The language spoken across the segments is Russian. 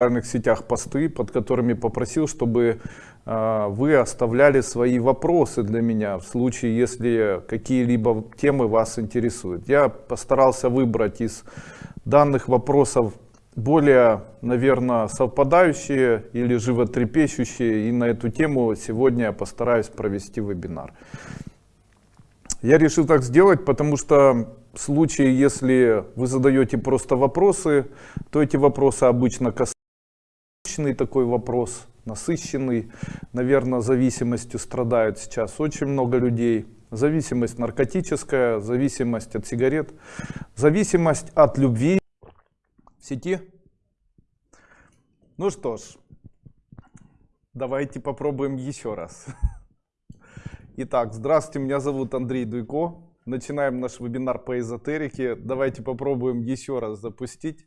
социальных сетях посты, под которыми попросил, чтобы э, вы оставляли свои вопросы для меня в случае, если какие-либо темы вас интересуют. Я постарался выбрать из данных вопросов более, наверное, совпадающие или животрепещущие, и на эту тему сегодня я постараюсь провести вебинар. Я решил так сделать, потому что в случае, если вы задаете просто вопросы, то эти вопросы обычно касаются такой вопрос, насыщенный, наверное, зависимостью страдают сейчас очень много людей. Зависимость наркотическая, зависимость от сигарет, зависимость от любви в сети. Ну что ж, давайте попробуем еще раз. Итак, здравствуйте, меня зовут Андрей Дуйко. Начинаем наш вебинар по эзотерике. Давайте попробуем еще раз запустить.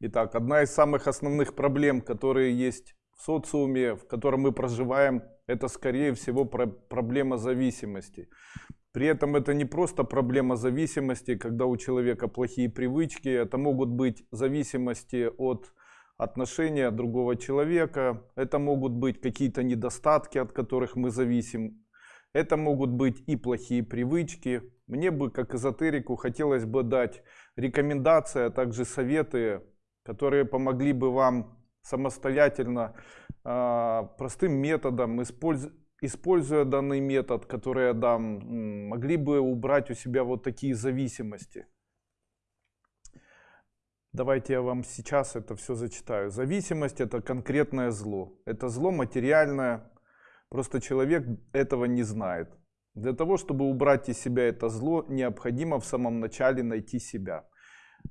Итак, одна из самых основных проблем, которые есть в социуме, в котором мы проживаем, это скорее всего про проблема зависимости. При этом это не просто проблема зависимости, когда у человека плохие привычки, это могут быть зависимости от отношения другого человека, это могут быть какие-то недостатки, от которых мы зависим, это могут быть и плохие привычки. Мне бы, как эзотерику, хотелось бы дать рекомендации, а также советы которые помогли бы вам самостоятельно а, простым методом, используя данный метод, который я дам, могли бы убрать у себя вот такие зависимости. Давайте я вам сейчас это все зачитаю. Зависимость это конкретное зло. Это зло материальное. Просто человек этого не знает. Для того, чтобы убрать из себя это зло, необходимо в самом начале найти себя.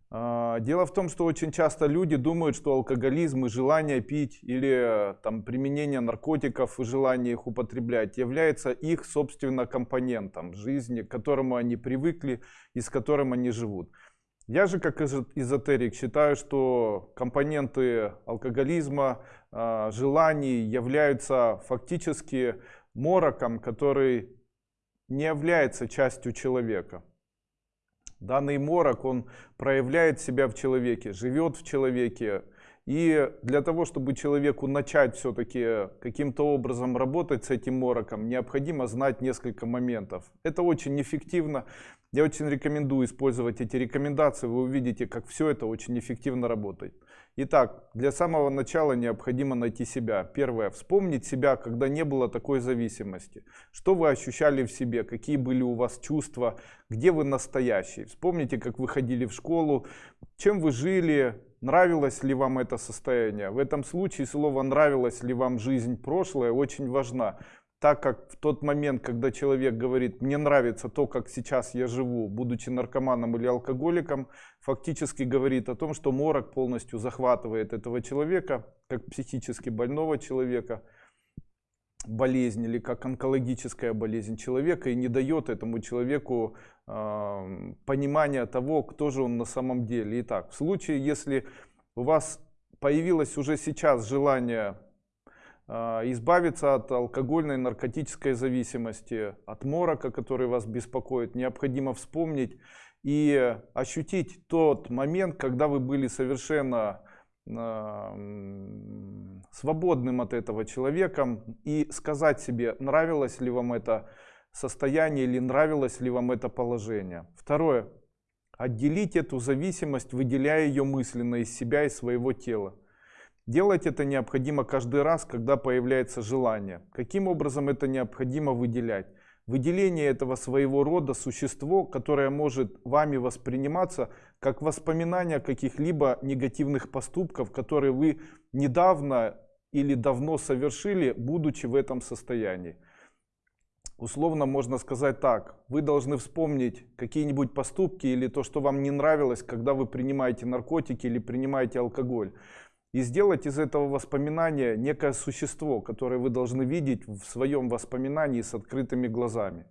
А, дело в том, что очень часто люди думают, что алкоголизм и желание пить или там, применение наркотиков и желание их употреблять является их, собственно, компонентом жизни, к которому они привыкли и с которым они живут. Я же как эзотерик считаю, что компоненты алкоголизма, а, желаний являются фактически мороком, который не является частью человека. Данный морок, он проявляет себя в человеке, живет в человеке. И для того, чтобы человеку начать все-таки каким-то образом работать с этим мороком, необходимо знать несколько моментов. Это очень эффективно. Я очень рекомендую использовать эти рекомендации. Вы увидите, как все это очень эффективно работает. Итак, для самого начала необходимо найти себя. Первое. Вспомнить себя, когда не было такой зависимости. Что вы ощущали в себе, какие были у вас чувства, где вы настоящий. Вспомните, как вы ходили в школу, чем вы жили, нравилось ли вам это состояние. В этом случае слово «нравилось ли вам жизнь прошлое» очень важно так как в тот момент, когда человек говорит, мне нравится то, как сейчас я живу, будучи наркоманом или алкоголиком, фактически говорит о том, что морок полностью захватывает этого человека, как психически больного человека, болезнь или как онкологическая болезнь человека и не дает этому человеку э, понимания того, кто же он на самом деле. Итак, в случае, если у вас появилось уже сейчас желание избавиться от алкогольной наркотической зависимости, от морока, который вас беспокоит, необходимо вспомнить и ощутить тот момент, когда вы были совершенно свободным от этого человеком и сказать себе, нравилось ли вам это состояние или нравилось ли вам это положение. Второе. Отделить эту зависимость, выделяя ее мысленно из себя и своего тела. Делать это необходимо каждый раз, когда появляется желание. Каким образом это необходимо выделять? Выделение этого своего рода существо, которое может вами восприниматься как воспоминание каких-либо негативных поступков, которые вы недавно или давно совершили, будучи в этом состоянии. Условно можно сказать так, вы должны вспомнить какие-нибудь поступки или то, что вам не нравилось, когда вы принимаете наркотики или принимаете алкоголь и сделать из этого воспоминания некое существо, которое вы должны видеть в своем воспоминании с открытыми глазами.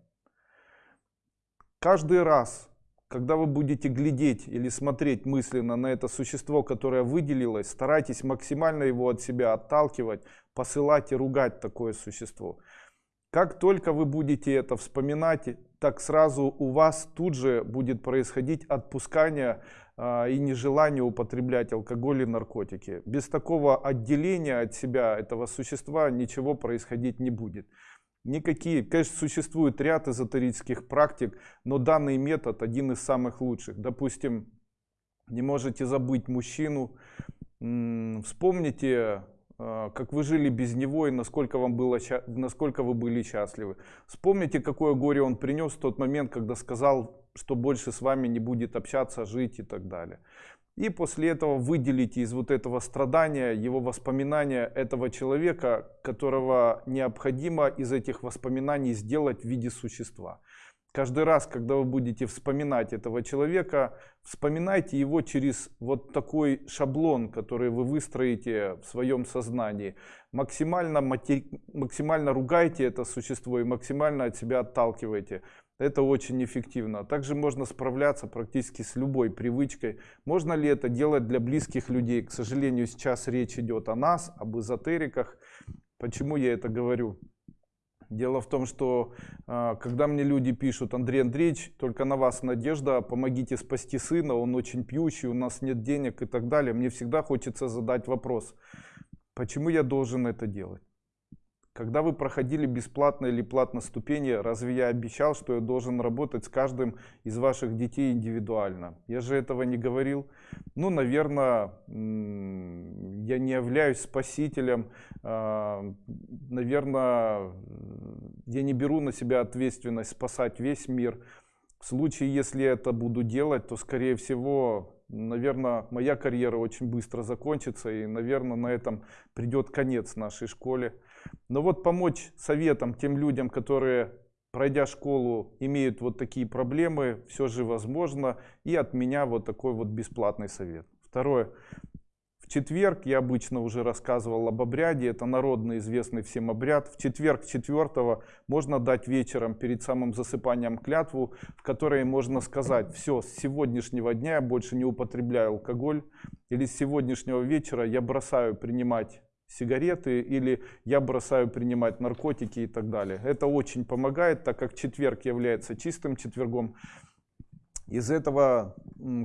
Каждый раз, когда вы будете глядеть или смотреть мысленно на это существо, которое выделилось, старайтесь максимально его от себя отталкивать, посылать и ругать такое существо. Как только вы будете это вспоминать, так сразу у вас тут же будет происходить отпускание и нежелание употреблять алкоголь и наркотики. Без такого отделения от себя этого существа ничего происходить не будет. Никакие, конечно, существует ряд эзотерических практик, но данный метод один из самых лучших. Допустим, не можете забыть мужчину, вспомните а, как вы жили без него и насколько, вам было, насколько вы были счастливы. Вспомните, какое горе он принес в тот момент, когда сказал, что больше с вами не будет общаться, жить и так далее. И после этого выделите из вот этого страдания его воспоминания этого человека, которого необходимо из этих воспоминаний сделать в виде существа. Каждый раз, когда вы будете вспоминать этого человека, вспоминайте его через вот такой шаблон, который вы выстроите в своем сознании. Максимально, матери... максимально ругайте это существо и максимально от себя отталкивайте. Это очень эффективно. Также можно справляться практически с любой привычкой. Можно ли это делать для близких людей? К сожалению, сейчас речь идет о нас, об эзотериках. Почему я это говорю? Дело в том, что а, когда мне люди пишут, Андрей Андреевич, только на вас надежда, помогите спасти сына, он очень пьющий, у нас нет денег и так далее, мне всегда хочется задать вопрос, почему я должен это делать? Когда вы проходили бесплатно или платно ступени, разве я обещал, что я должен работать с каждым из ваших детей индивидуально? Я же этого не говорил. Ну, наверное, я не являюсь спасителем. А, наверное, я не беру на себя ответственность спасать весь мир. В случае, если я это буду делать, то, скорее всего, наверное, моя карьера очень быстро закончится. И, наверное, на этом придет конец нашей школе. Но вот помочь советам тем людям, которые, пройдя школу, имеют вот такие проблемы, все же возможно. И от меня вот такой вот бесплатный совет. Второе. В четверг, я обычно уже рассказывал об обряде, это народный известный всем обряд. В четверг четвертого можно дать вечером перед самым засыпанием клятву, в которой можно сказать, все, с сегодняшнего дня я больше не употребляю алкоголь, или с сегодняшнего вечера я бросаю принимать сигареты или я бросаю принимать наркотики и так далее. Это очень помогает, так как четверг является чистым четвергом. Из этого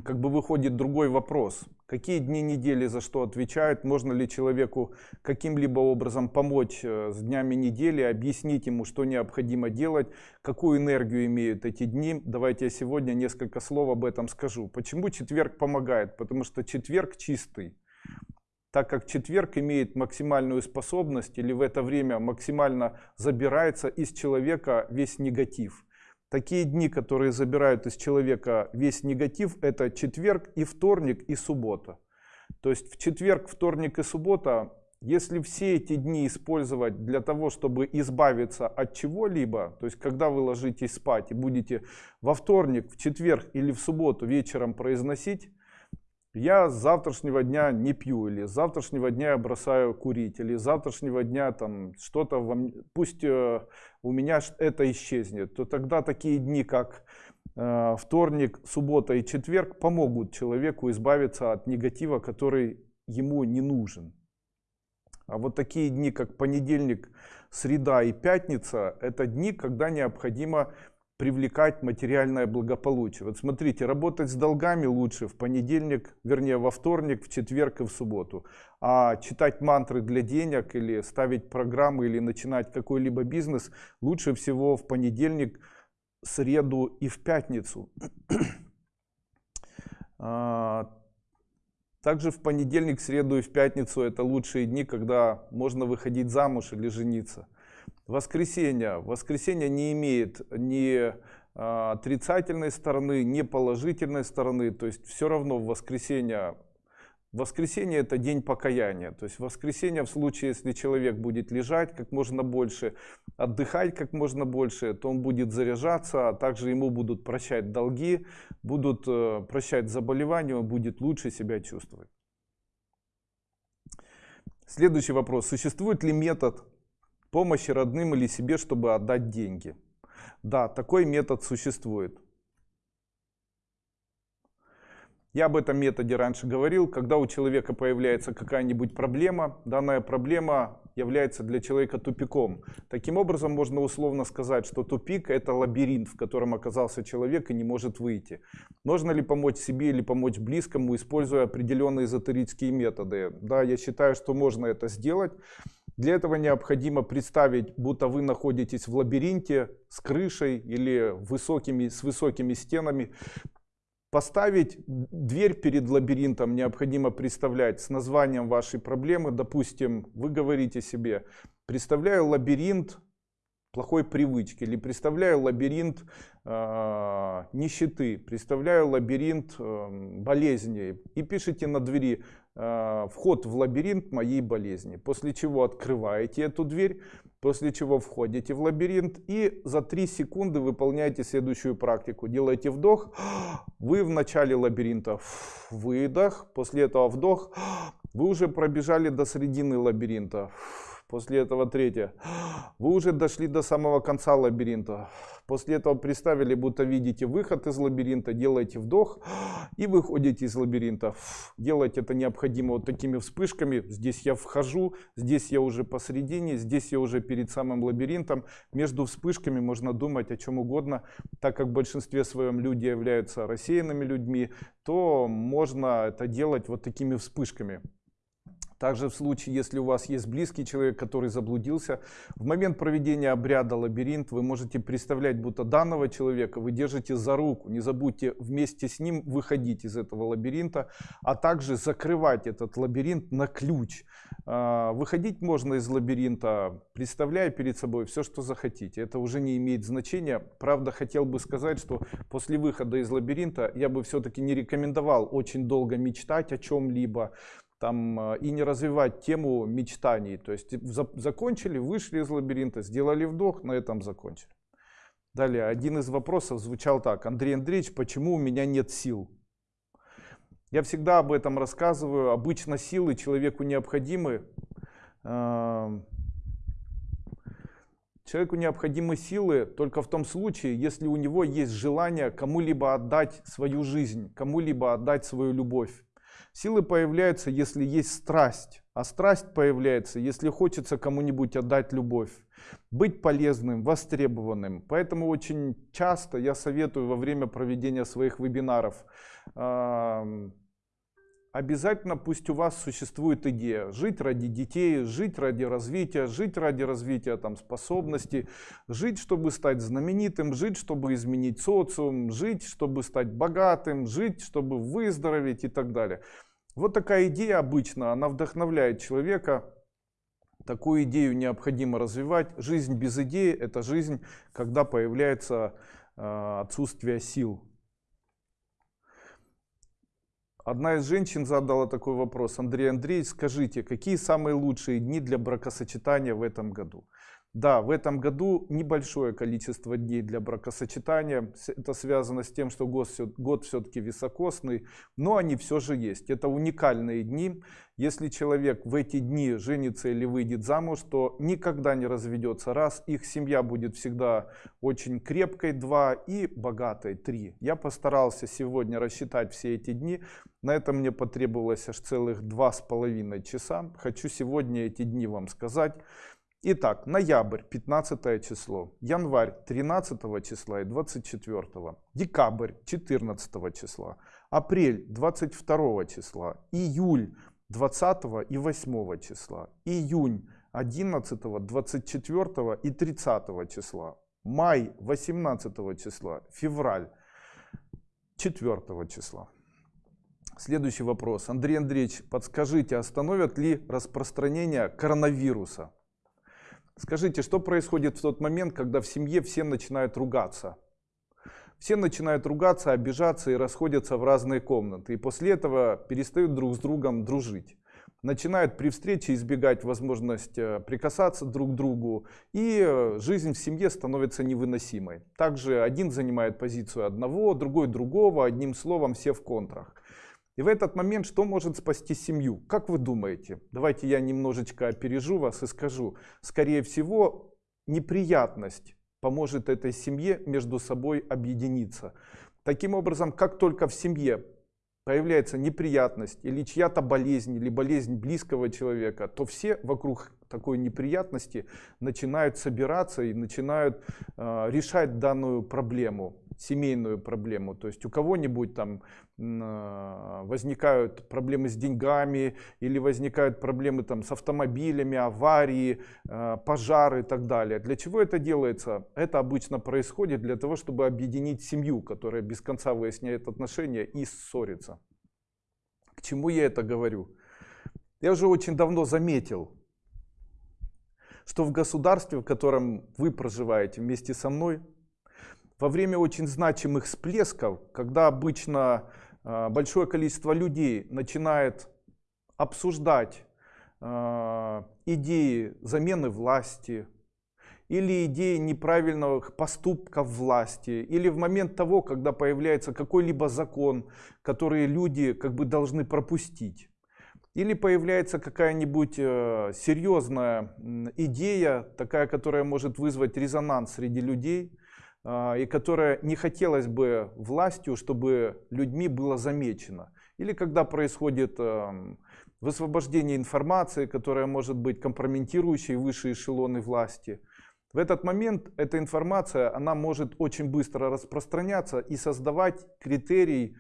как бы выходит другой вопрос. Какие дни недели за что отвечают? Можно ли человеку каким-либо образом помочь э, с днями недели, объяснить ему, что необходимо делать, какую энергию имеют эти дни? Давайте я сегодня несколько слов об этом скажу. Почему четверг помогает? Потому что четверг чистый так как четверг имеет максимальную способность или в это время максимально забирается из человека весь негатив. Такие дни, которые забирают из человека весь негатив, это четверг и вторник и суббота. То есть в четверг, вторник и суббота, если все эти дни использовать для того, чтобы избавиться от чего-либо, то есть когда вы ложитесь спать и будете во вторник, в четверг или в субботу вечером произносить я с завтрашнего дня не пью, или с завтрашнего дня я бросаю курить, или с завтрашнего дня там что-то, пусть э, у меня это исчезнет, то тогда такие дни, как э, вторник, суббота и четверг помогут человеку избавиться от негатива, который ему не нужен. А вот такие дни, как понедельник, среда и пятница, это дни, когда необходимо привлекать материальное благополучие. Вот смотрите, работать с долгами лучше в понедельник, вернее во вторник, в четверг и в субботу. А читать мантры для денег или ставить программы или начинать какой-либо бизнес лучше всего в понедельник, среду и в пятницу. А, также в понедельник, среду и в пятницу это лучшие дни, когда можно выходить замуж или жениться воскресенье. Воскресенье не имеет ни а, отрицательной стороны, ни положительной стороны. То есть все равно в воскресенье Воскресенье это день покаяния. То есть воскресенье в случае, если человек будет лежать как можно больше, отдыхать как можно больше, то он будет заряжаться, а также ему будут прощать долги, будут э, прощать заболевания, он будет лучше себя чувствовать. Следующий вопрос. Существует ли метод помощи родным или себе, чтобы отдать деньги. Да, такой метод существует. Я об этом методе раньше говорил. Когда у человека появляется какая-нибудь проблема, данная проблема является для человека тупиком. Таким образом, можно условно сказать, что тупик – это лабиринт, в котором оказался человек и не может выйти. Можно ли помочь себе или помочь близкому, используя определенные эзотерические методы? Да, я считаю, что можно это сделать. Для этого необходимо представить, будто вы находитесь в лабиринте с крышей или высокими, с высокими стенами. Поставить дверь перед лабиринтом необходимо представлять с названием вашей проблемы. Допустим, вы говорите себе, представляю лабиринт плохой привычки или представляю лабиринт э, нищеты, представляю лабиринт э, болезней и пишите на двери вход в лабиринт моей болезни. После чего открываете эту дверь, После чего входите в лабиринт и за 3 секунды выполняете следующую практику. Делаете вдох, вы в начале лабиринта, выдох, после этого вдох, вы уже пробежали до середины лабиринта. После этого третье. Вы уже дошли до самого конца лабиринта. После этого представили, будто видите выход из лабиринта, делаете вдох и выходите из лабиринта. Делать это необходимо вот такими вспышками. Здесь я вхожу, здесь я уже посередине, здесь я уже перед самым лабиринтом. Между вспышками можно думать о чем угодно. Так как в большинстве своем люди являются рассеянными людьми, то можно это делать вот такими вспышками. Также в случае, если у вас есть близкий человек, который заблудился, в момент проведения обряда лабиринт вы можете представлять, будто данного человека вы держите за руку. Не забудьте вместе с ним выходить из этого лабиринта, а также закрывать этот лабиринт на ключ. А, выходить можно из лабиринта, представляя перед собой все, что захотите. Это уже не имеет значения. Правда, хотел бы сказать, что после выхода из лабиринта я бы все-таки не рекомендовал очень долго мечтать о чем-либо там, э, и не развивать тему мечтаний. То есть за, закончили, вышли из лабиринта, сделали вдох, на этом закончили. Далее, один из вопросов звучал так. Андрей Андреевич, почему у меня нет сил? Я всегда об этом рассказываю. Обычно силы человеку необходимы. Эм, человеку необходимы силы только в том случае, если у него есть желание кому-либо отдать свою жизнь, кому-либо отдать свою любовь. Силы появляются, если есть страсть. А страсть появляется, если хочется кому-нибудь отдать любовь. Быть полезным, востребованным. Поэтому очень часто я советую во время проведения своих вебинаров обязательно пусть у вас существует идея жить ради детей, жить ради развития, жить ради развития там, способностей, жить, чтобы стать знаменитым, жить, чтобы изменить социум, жить, чтобы стать богатым, жить, чтобы выздороветь и так далее. Вот такая идея обычно, она вдохновляет человека. Такую идею необходимо развивать. Жизнь без идеи – это жизнь, когда появляется э, отсутствие сил. Одна из женщин задала такой вопрос. Андрей Андреевич, скажите, какие самые лучшие дни для бракосочетания в этом году? Да, в этом году небольшое количество дней для бракосочетания. Это связано с тем, что год, все-таки високосный, но они все же есть. Это уникальные дни. Если человек в эти дни женится или выйдет замуж, то никогда не разведется. Раз, их семья будет всегда очень крепкой, два, и богатой, три. Я постарался сегодня рассчитать все эти дни. На это мне потребовалось аж целых два с половиной часа. Хочу сегодня эти дни вам сказать. Итак, ноябрь 15 число, январь 13 числа и 24, декабрь 14 числа, апрель 22 числа, июль 20 и 8 числа, июнь 11, 24 и 30 числа, май 18 числа, февраль 4 числа. Следующий вопрос. Андрей Андреевич, подскажите, остановят ли распространение коронавируса? Скажите, что происходит в тот момент, когда в семье все начинают ругаться? Все начинают ругаться, обижаться и расходятся в разные комнаты. И после этого перестают друг с другом дружить. Начинают при встрече избегать возможность э, прикасаться друг к другу. И э, жизнь в семье становится невыносимой. Также один занимает позицию одного, другой другого. Одним словом, все в контрах. И в этот момент что может спасти семью? Как вы думаете? Давайте я немножечко опережу вас и скажу. Скорее всего, неприятность поможет этой семье между собой объединиться. Таким образом, как только в семье появляется неприятность или чья-то болезнь, или болезнь близкого человека, то все вокруг такой неприятности начинают собираться и начинают э, решать данную проблему семейную проблему. То есть у кого-нибудь там э, возникают проблемы с деньгами или возникают проблемы там с автомобилями, аварии, э, пожары и так далее. Для чего это делается? Это обычно происходит для того, чтобы объединить семью, которая без конца выясняет отношения и ссорится. К чему я это говорю? Я уже очень давно заметил, что в государстве, в котором вы проживаете вместе со мной, во время очень значимых всплесков, когда обычно а, большое количество людей начинает обсуждать а, идеи замены власти, или идеи неправильных поступков власти, или в момент того, когда появляется какой-либо закон, который люди как бы должны пропустить. Или появляется какая-нибудь э, серьезная идея, такая, которая может вызвать резонанс среди людей, и которая не хотелось бы властью, чтобы людьми было замечено. Или когда происходит эм, высвобождение информации, которая может быть компрометирующей высшие эшелоны власти. В этот момент эта информация, она может очень быстро распространяться и создавать критерий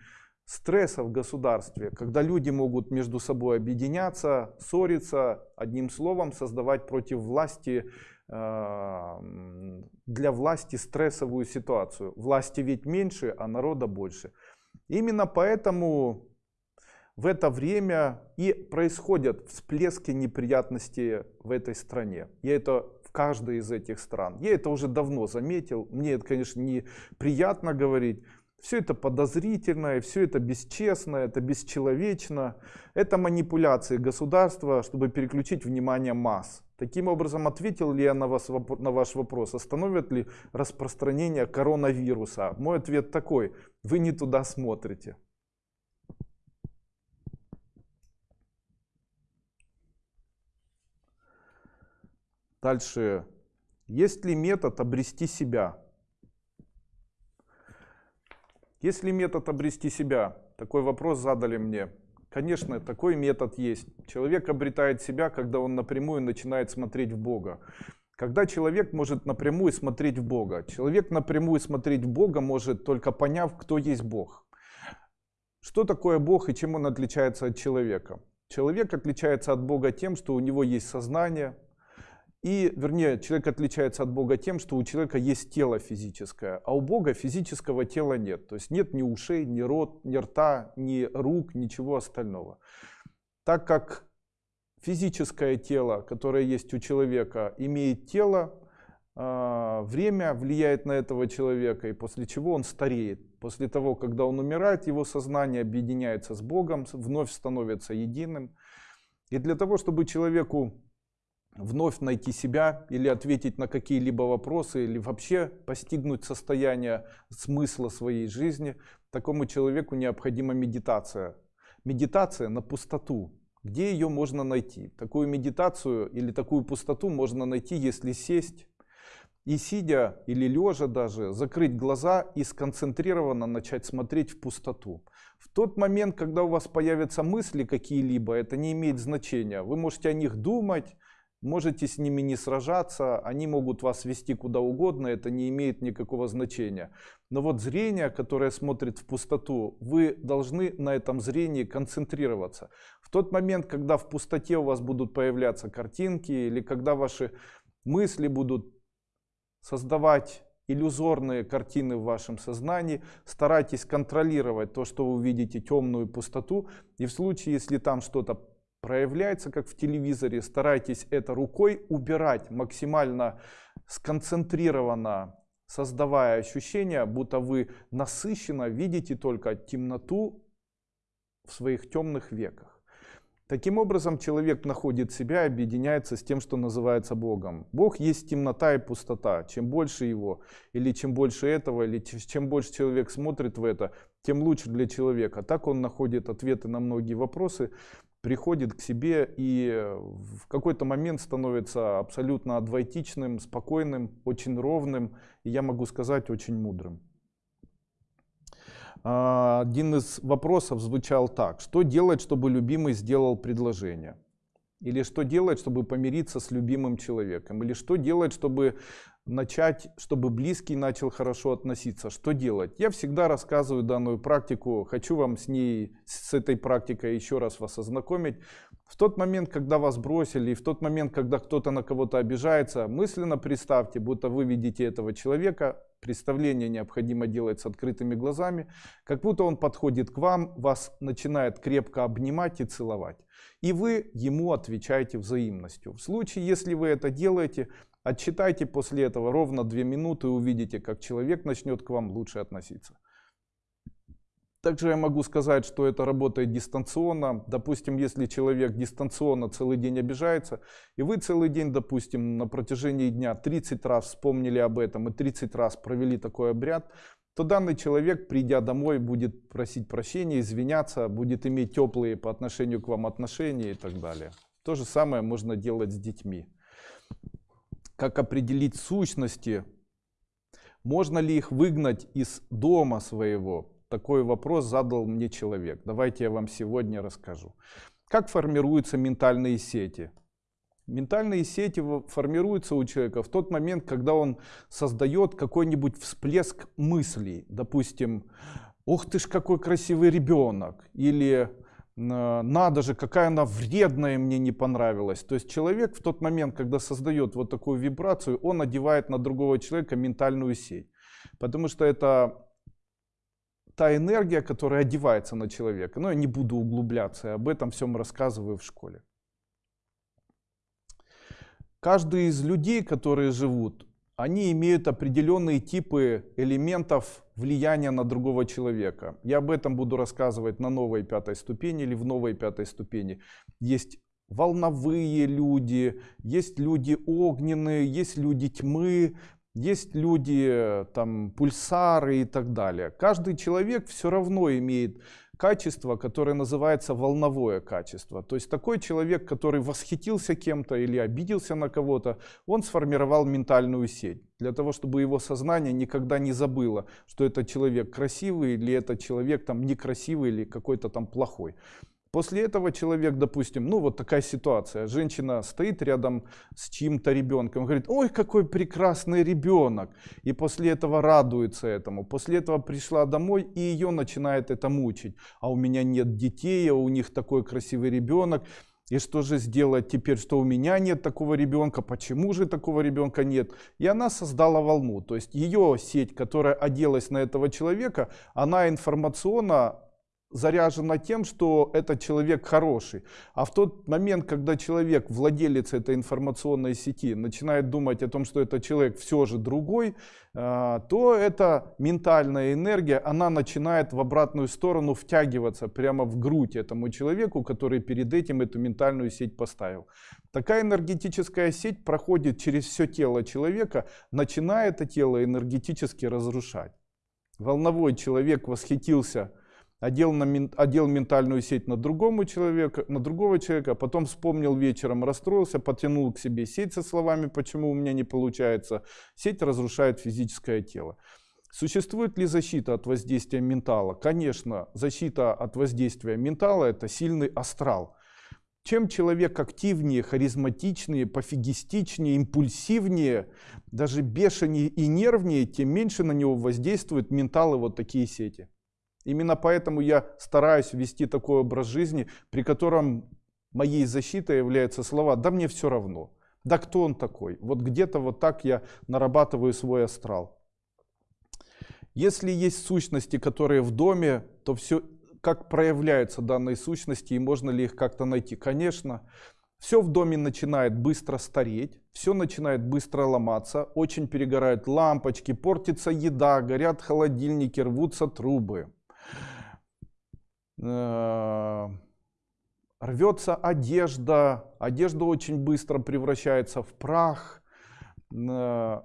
стресса в государстве, когда люди могут между собой объединяться, ссориться, одним словом создавать против власти для власти стрессовую ситуацию. Власти ведь меньше, а народа больше. Именно поэтому в это время и происходят всплески неприятностей в этой стране. Я это в каждой из этих стран. Я это уже давно заметил. Мне это, конечно, не приятно говорить. Все это подозрительно, все это бесчестно, это бесчеловечно. Это манипуляции государства, чтобы переключить внимание масс. Таким образом, ответил ли я на, вас, на ваш вопрос, остановит ли распространение коронавируса? Мой ответ такой, вы не туда смотрите. Дальше. Есть ли метод обрести себя? Есть ли метод обрести себя? Такой вопрос задали мне. Конечно, такой метод есть. Человек обретает себя, когда он напрямую начинает смотреть в Бога. Когда человек может напрямую смотреть в Бога. Человек напрямую смотреть в Бога может только поняв, кто есть Бог. Что такое Бог и чем он отличается от человека? Человек отличается от Бога тем, что у него есть сознание, и, вернее, человек отличается от Бога тем, что у человека есть тело физическое, а у Бога физического тела нет. То есть нет ни ушей, ни рот, ни рта, ни рук, ничего остального. Так как физическое тело, которое есть у человека, имеет тело, а, время влияет на этого человека, и после чего он стареет. После того, когда он умирает, его сознание объединяется с Богом, вновь становится единым. И для того, чтобы человеку вновь найти себя или ответить на какие-либо вопросы, или вообще постигнуть состояние смысла своей жизни, такому человеку необходима медитация. Медитация на пустоту. Где ее можно найти? Такую медитацию или такую пустоту можно найти, если сесть и сидя или лежа даже, закрыть глаза и сконцентрированно начать смотреть в пустоту. В тот момент, когда у вас появятся мысли какие-либо, это не имеет значения. Вы можете о них думать, Можете с ними не сражаться, они могут вас вести куда угодно, это не имеет никакого значения. Но вот зрение, которое смотрит в пустоту, вы должны на этом зрении концентрироваться. В тот момент, когда в пустоте у вас будут появляться картинки, или когда ваши мысли будут создавать иллюзорные картины в вашем сознании, старайтесь контролировать то, что вы видите, темную пустоту, и в случае, если там что-то проявляется как в телевизоре. Старайтесь это рукой убирать максимально сконцентрированно, создавая ощущение, будто вы насыщенно видите только темноту в своих темных веках. Таким образом, человек находит себя и объединяется с тем, что называется Богом. Бог есть темнота и пустота. Чем больше его, или чем больше этого, или чем больше человек смотрит в это, тем лучше для человека. Так он находит ответы на многие вопросы, приходит к себе и в какой-то момент становится абсолютно адвайтичным, спокойным, очень ровным и, я могу сказать, очень мудрым. А, один из вопросов звучал так. Что делать, чтобы любимый сделал предложение? Или что делать, чтобы помириться с любимым человеком? Или что делать, чтобы начать, чтобы близкий начал хорошо относиться? Что делать? Я всегда рассказываю данную практику. Хочу вам с ней, с этой практикой еще раз вас ознакомить. В тот момент, когда вас бросили, и в тот момент, когда кто-то на кого-то обижается, мысленно представьте, будто вы видите этого человека, представление необходимо делать с открытыми глазами, как будто он подходит к вам, вас начинает крепко обнимать и целовать. И вы ему отвечаете взаимностью. В случае, если вы это делаете, отчитайте после этого ровно 2 минуты и увидите, как человек начнет к вам лучше относиться. Также я могу сказать, что это работает дистанционно. Допустим, если человек дистанционно целый день обижается, и вы целый день, допустим, на протяжении дня 30 раз вспомнили об этом и 30 раз провели такой обряд, то данный человек, придя домой, будет просить прощения, извиняться, будет иметь теплые по отношению к вам отношения и так далее. То же самое можно делать с детьми. Как определить сущности? Можно ли их выгнать из дома своего? Такой вопрос задал мне человек. Давайте я вам сегодня расскажу. Как формируются ментальные сети? Ментальные сети формируются у человека в тот момент, когда он создает какой-нибудь всплеск мыслей. Допустим, ух ты ж какой красивый ребенок. Или надо же, какая она вредная, мне не понравилась. То есть человек в тот момент, когда создает вот такую вибрацию, он одевает на другого человека ментальную сеть. Потому что это та энергия, которая одевается на человека. Но я не буду углубляться, я об этом всем рассказываю в школе. Каждый из людей, которые живут, они имеют определенные типы элементов влияния на другого человека. Я об этом буду рассказывать на новой пятой ступени или в новой пятой ступени. Есть волновые люди, есть люди огненные, есть люди тьмы, есть люди, там, пульсары и так далее. Каждый человек все равно имеет качество, которое называется волновое качество. То есть такой человек, который восхитился кем-то или обиделся на кого-то, он сформировал ментальную сеть. Для того, чтобы его сознание никогда не забыло, что этот человек красивый или этот человек там некрасивый или какой-то там плохой. После этого человек, допустим, ну вот такая ситуация, женщина стоит рядом с чьим-то ребенком, говорит, ой, какой прекрасный ребенок, и после этого радуется этому. После этого пришла домой, и ее начинает это мучить. А у меня нет детей, а у них такой красивый ребенок. И что же сделать теперь, что у меня нет такого ребенка, почему же такого ребенка нет? И она создала волну, то есть ее сеть, которая оделась на этого человека, она информационно заряжена тем, что этот человек хороший. А в тот момент, когда человек, владелец этой информационной сети, начинает думать о том, что этот человек все же другой, а, то эта ментальная энергия, она начинает в обратную сторону втягиваться прямо в грудь этому человеку, который перед этим эту ментальную сеть поставил. Такая энергетическая сеть проходит через все тело человека, начиная это тело энергетически разрушать. Волновой человек восхитился одел, на, одел ментальную сеть на, другому человека, на другого человека, потом вспомнил вечером, расстроился, потянул к себе сеть со словами, почему у меня не получается. Сеть разрушает физическое тело. Существует ли защита от воздействия ментала? Конечно, защита от воздействия ментала это сильный астрал. Чем человек активнее, харизматичнее, пофигистичнее, импульсивнее, даже бешенее и нервнее, тем меньше на него воздействуют менталы вот такие сети. Именно поэтому я стараюсь вести такой образ жизни, при котором моей защитой являются слова «да мне все равно». Да кто он такой? Вот где-то вот так я нарабатываю свой астрал. Если есть сущности, которые в доме, то все, как проявляются данные сущности и можно ли их как-то найти? Конечно, все в доме начинает быстро стареть, все начинает быстро ломаться, очень перегорают лампочки, портится еда, горят холодильники, рвутся трубы. Э, рвется одежда, одежда очень быстро превращается в прах, э,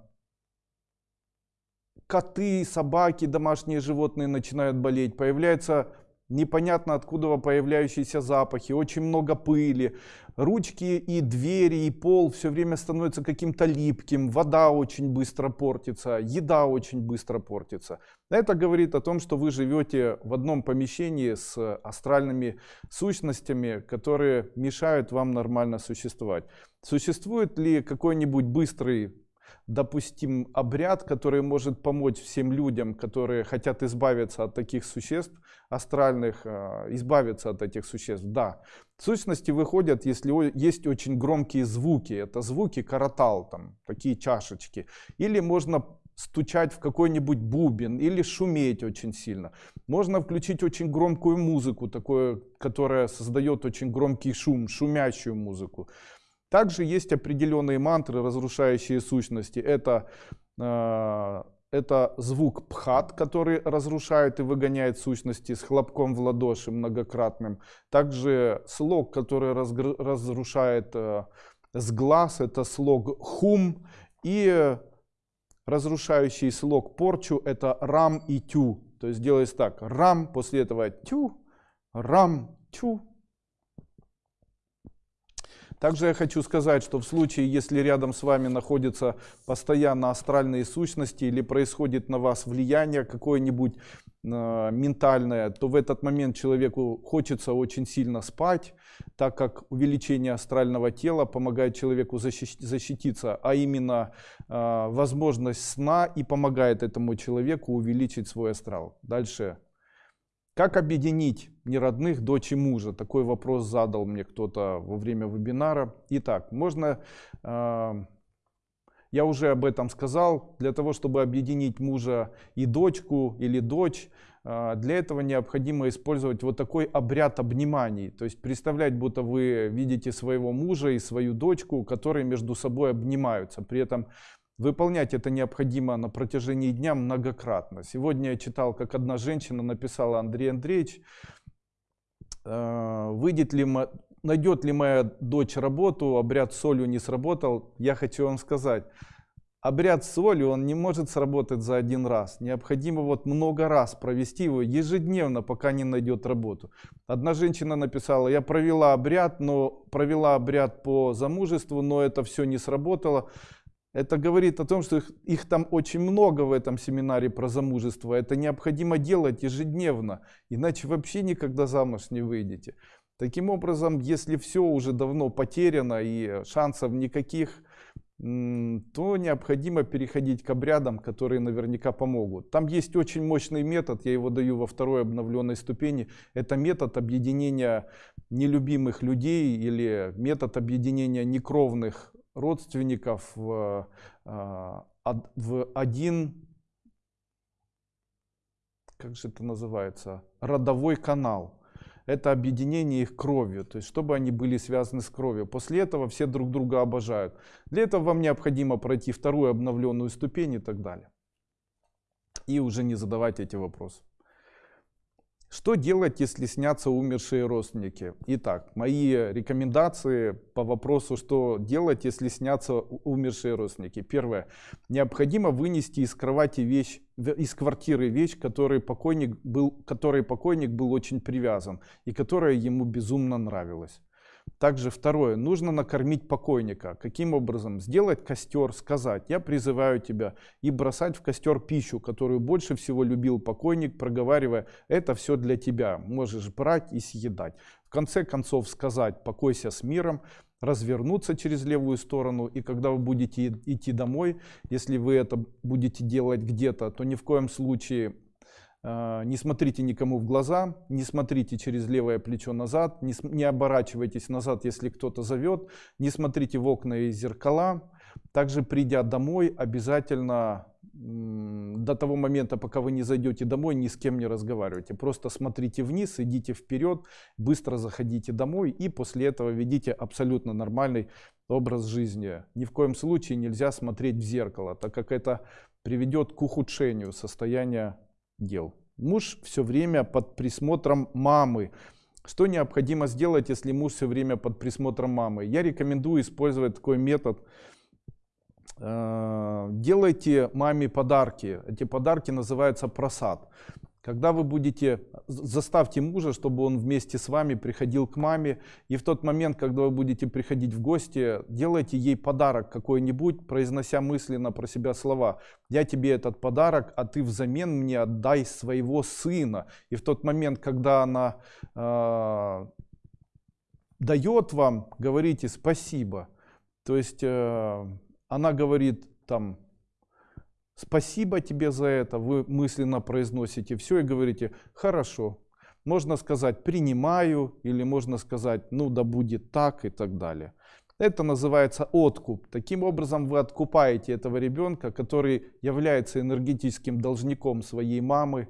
коты, собаки, домашние животные начинают болеть, появляются непонятно откуда появляющиеся запахи, очень много пыли, ручки и двери и пол все время становятся каким-то липким, вода очень быстро портится, еда очень быстро портится. Это говорит о том, что вы живете в одном помещении с астральными сущностями, которые мешают вам нормально существовать. Существует ли какой-нибудь быстрый допустим, обряд, который может помочь всем людям, которые хотят избавиться от таких существ астральных, э, избавиться от этих существ. Да, сущности выходят, если есть очень громкие звуки, это звуки каратал, там, такие чашечки, или можно стучать в какой-нибудь бубен или шуметь очень сильно. Можно включить очень громкую музыку, такое, которая создает очень громкий шум, шумящую музыку. Также есть определенные мантры, разрушающие сущности. Это, э, это звук пхат, который разрушает и выгоняет сущности с хлопком в ладоши многократным. Также слог, который разрушает э, с глаз, это слог хум. И разрушающий слог порчу, это рам и тю. То есть делается так, рам, после этого тю, рам, тю, также я хочу сказать, что в случае, если рядом с вами находятся постоянно астральные сущности или происходит на вас влияние какое-нибудь э, ментальное, то в этот момент человеку хочется очень сильно спать, так как увеличение астрального тела помогает человеку защититься, а именно э, возможность сна и помогает этому человеку увеличить свой астрал. Дальше как объединить неродных дочь и мужа? Такой вопрос задал мне кто-то во время вебинара. Итак, можно, э, я уже об этом сказал, для того, чтобы объединить мужа и дочку или дочь, э, для этого необходимо использовать вот такой обряд обниманий. То есть представлять, будто вы видите своего мужа и свою дочку, которые между собой обнимаются. При этом Выполнять это необходимо на протяжении дня многократно. Сегодня я читал, как одна женщина написала Андрей Андреевич, «Э, выйдет ли, найдет ли моя дочь работу, обряд солью не сработал. Я хочу вам сказать, обряд солью, он не может сработать за один раз. Необходимо вот много раз провести его ежедневно, пока не найдет работу. Одна женщина написала, я провела обряд, но провела обряд по замужеству, но это все не сработало. Это говорит о том, что их, их там очень много в этом семинаре про замужество. Это необходимо делать ежедневно, иначе вообще никогда замуж не выйдете. Таким образом, если все уже давно потеряно и шансов никаких, то необходимо переходить к обрядам, которые наверняка помогут. Там есть очень мощный метод, я его даю во второй обновленной ступени. Это метод объединения нелюбимых людей или метод объединения некровных родственников в, а, в один, как же это называется, родовой канал. Это объединение их кровью, то есть чтобы они были связаны с кровью. После этого все друг друга обожают. Для этого вам необходимо пройти вторую обновленную ступень и так далее. И уже не задавать эти вопросы. Что делать, если снятся умершие родственники? Итак, мои рекомендации по вопросу, что делать, если снятся умершие родственники. Первое. Необходимо вынести из кровати вещь, из квартиры вещь, которой покойник был, которой покойник был очень привязан и которая ему безумно нравилась. Также второе, нужно накормить покойника. Каким образом? Сделать костер, сказать, я призываю тебя, и бросать в костер пищу, которую больше всего любил покойник, проговаривая, это все для тебя, можешь брать и съедать. В конце концов сказать, покойся с миром, развернуться через левую сторону, и когда вы будете идти домой, если вы это будете делать где-то, то ни в коем случае не смотрите никому в глаза, не смотрите через левое плечо назад, не, не оборачивайтесь назад, если кто-то зовет, не смотрите в окна и зеркала. Также придя домой, обязательно до того момента, пока вы не зайдете домой, ни с кем не разговаривайте. Просто смотрите вниз, идите вперед, быстро заходите домой и после этого ведите абсолютно нормальный образ жизни. Ни в коем случае нельзя смотреть в зеркало, так как это приведет к ухудшению состояния дел. Муж все время под присмотром мамы. Что необходимо сделать, если муж все время под присмотром мамы? Я рекомендую использовать такой метод. Э, делайте маме подарки. Эти подарки называются просад. Когда вы будете, заставьте мужа, чтобы он вместе с вами приходил к маме. И в тот момент, когда вы будете приходить в гости, делайте ей подарок какой-нибудь, произнося мысленно про себя слова. Я тебе этот подарок, а ты взамен мне отдай своего сына. И в тот момент, когда она э, дает вам, говорите спасибо. То есть э, она говорит там, спасибо тебе за это, вы мысленно произносите все и говорите, хорошо. Можно сказать, принимаю, или можно сказать, ну да будет так и так далее. Это называется откуп. Таким образом вы откупаете этого ребенка, который является энергетическим должником своей мамы,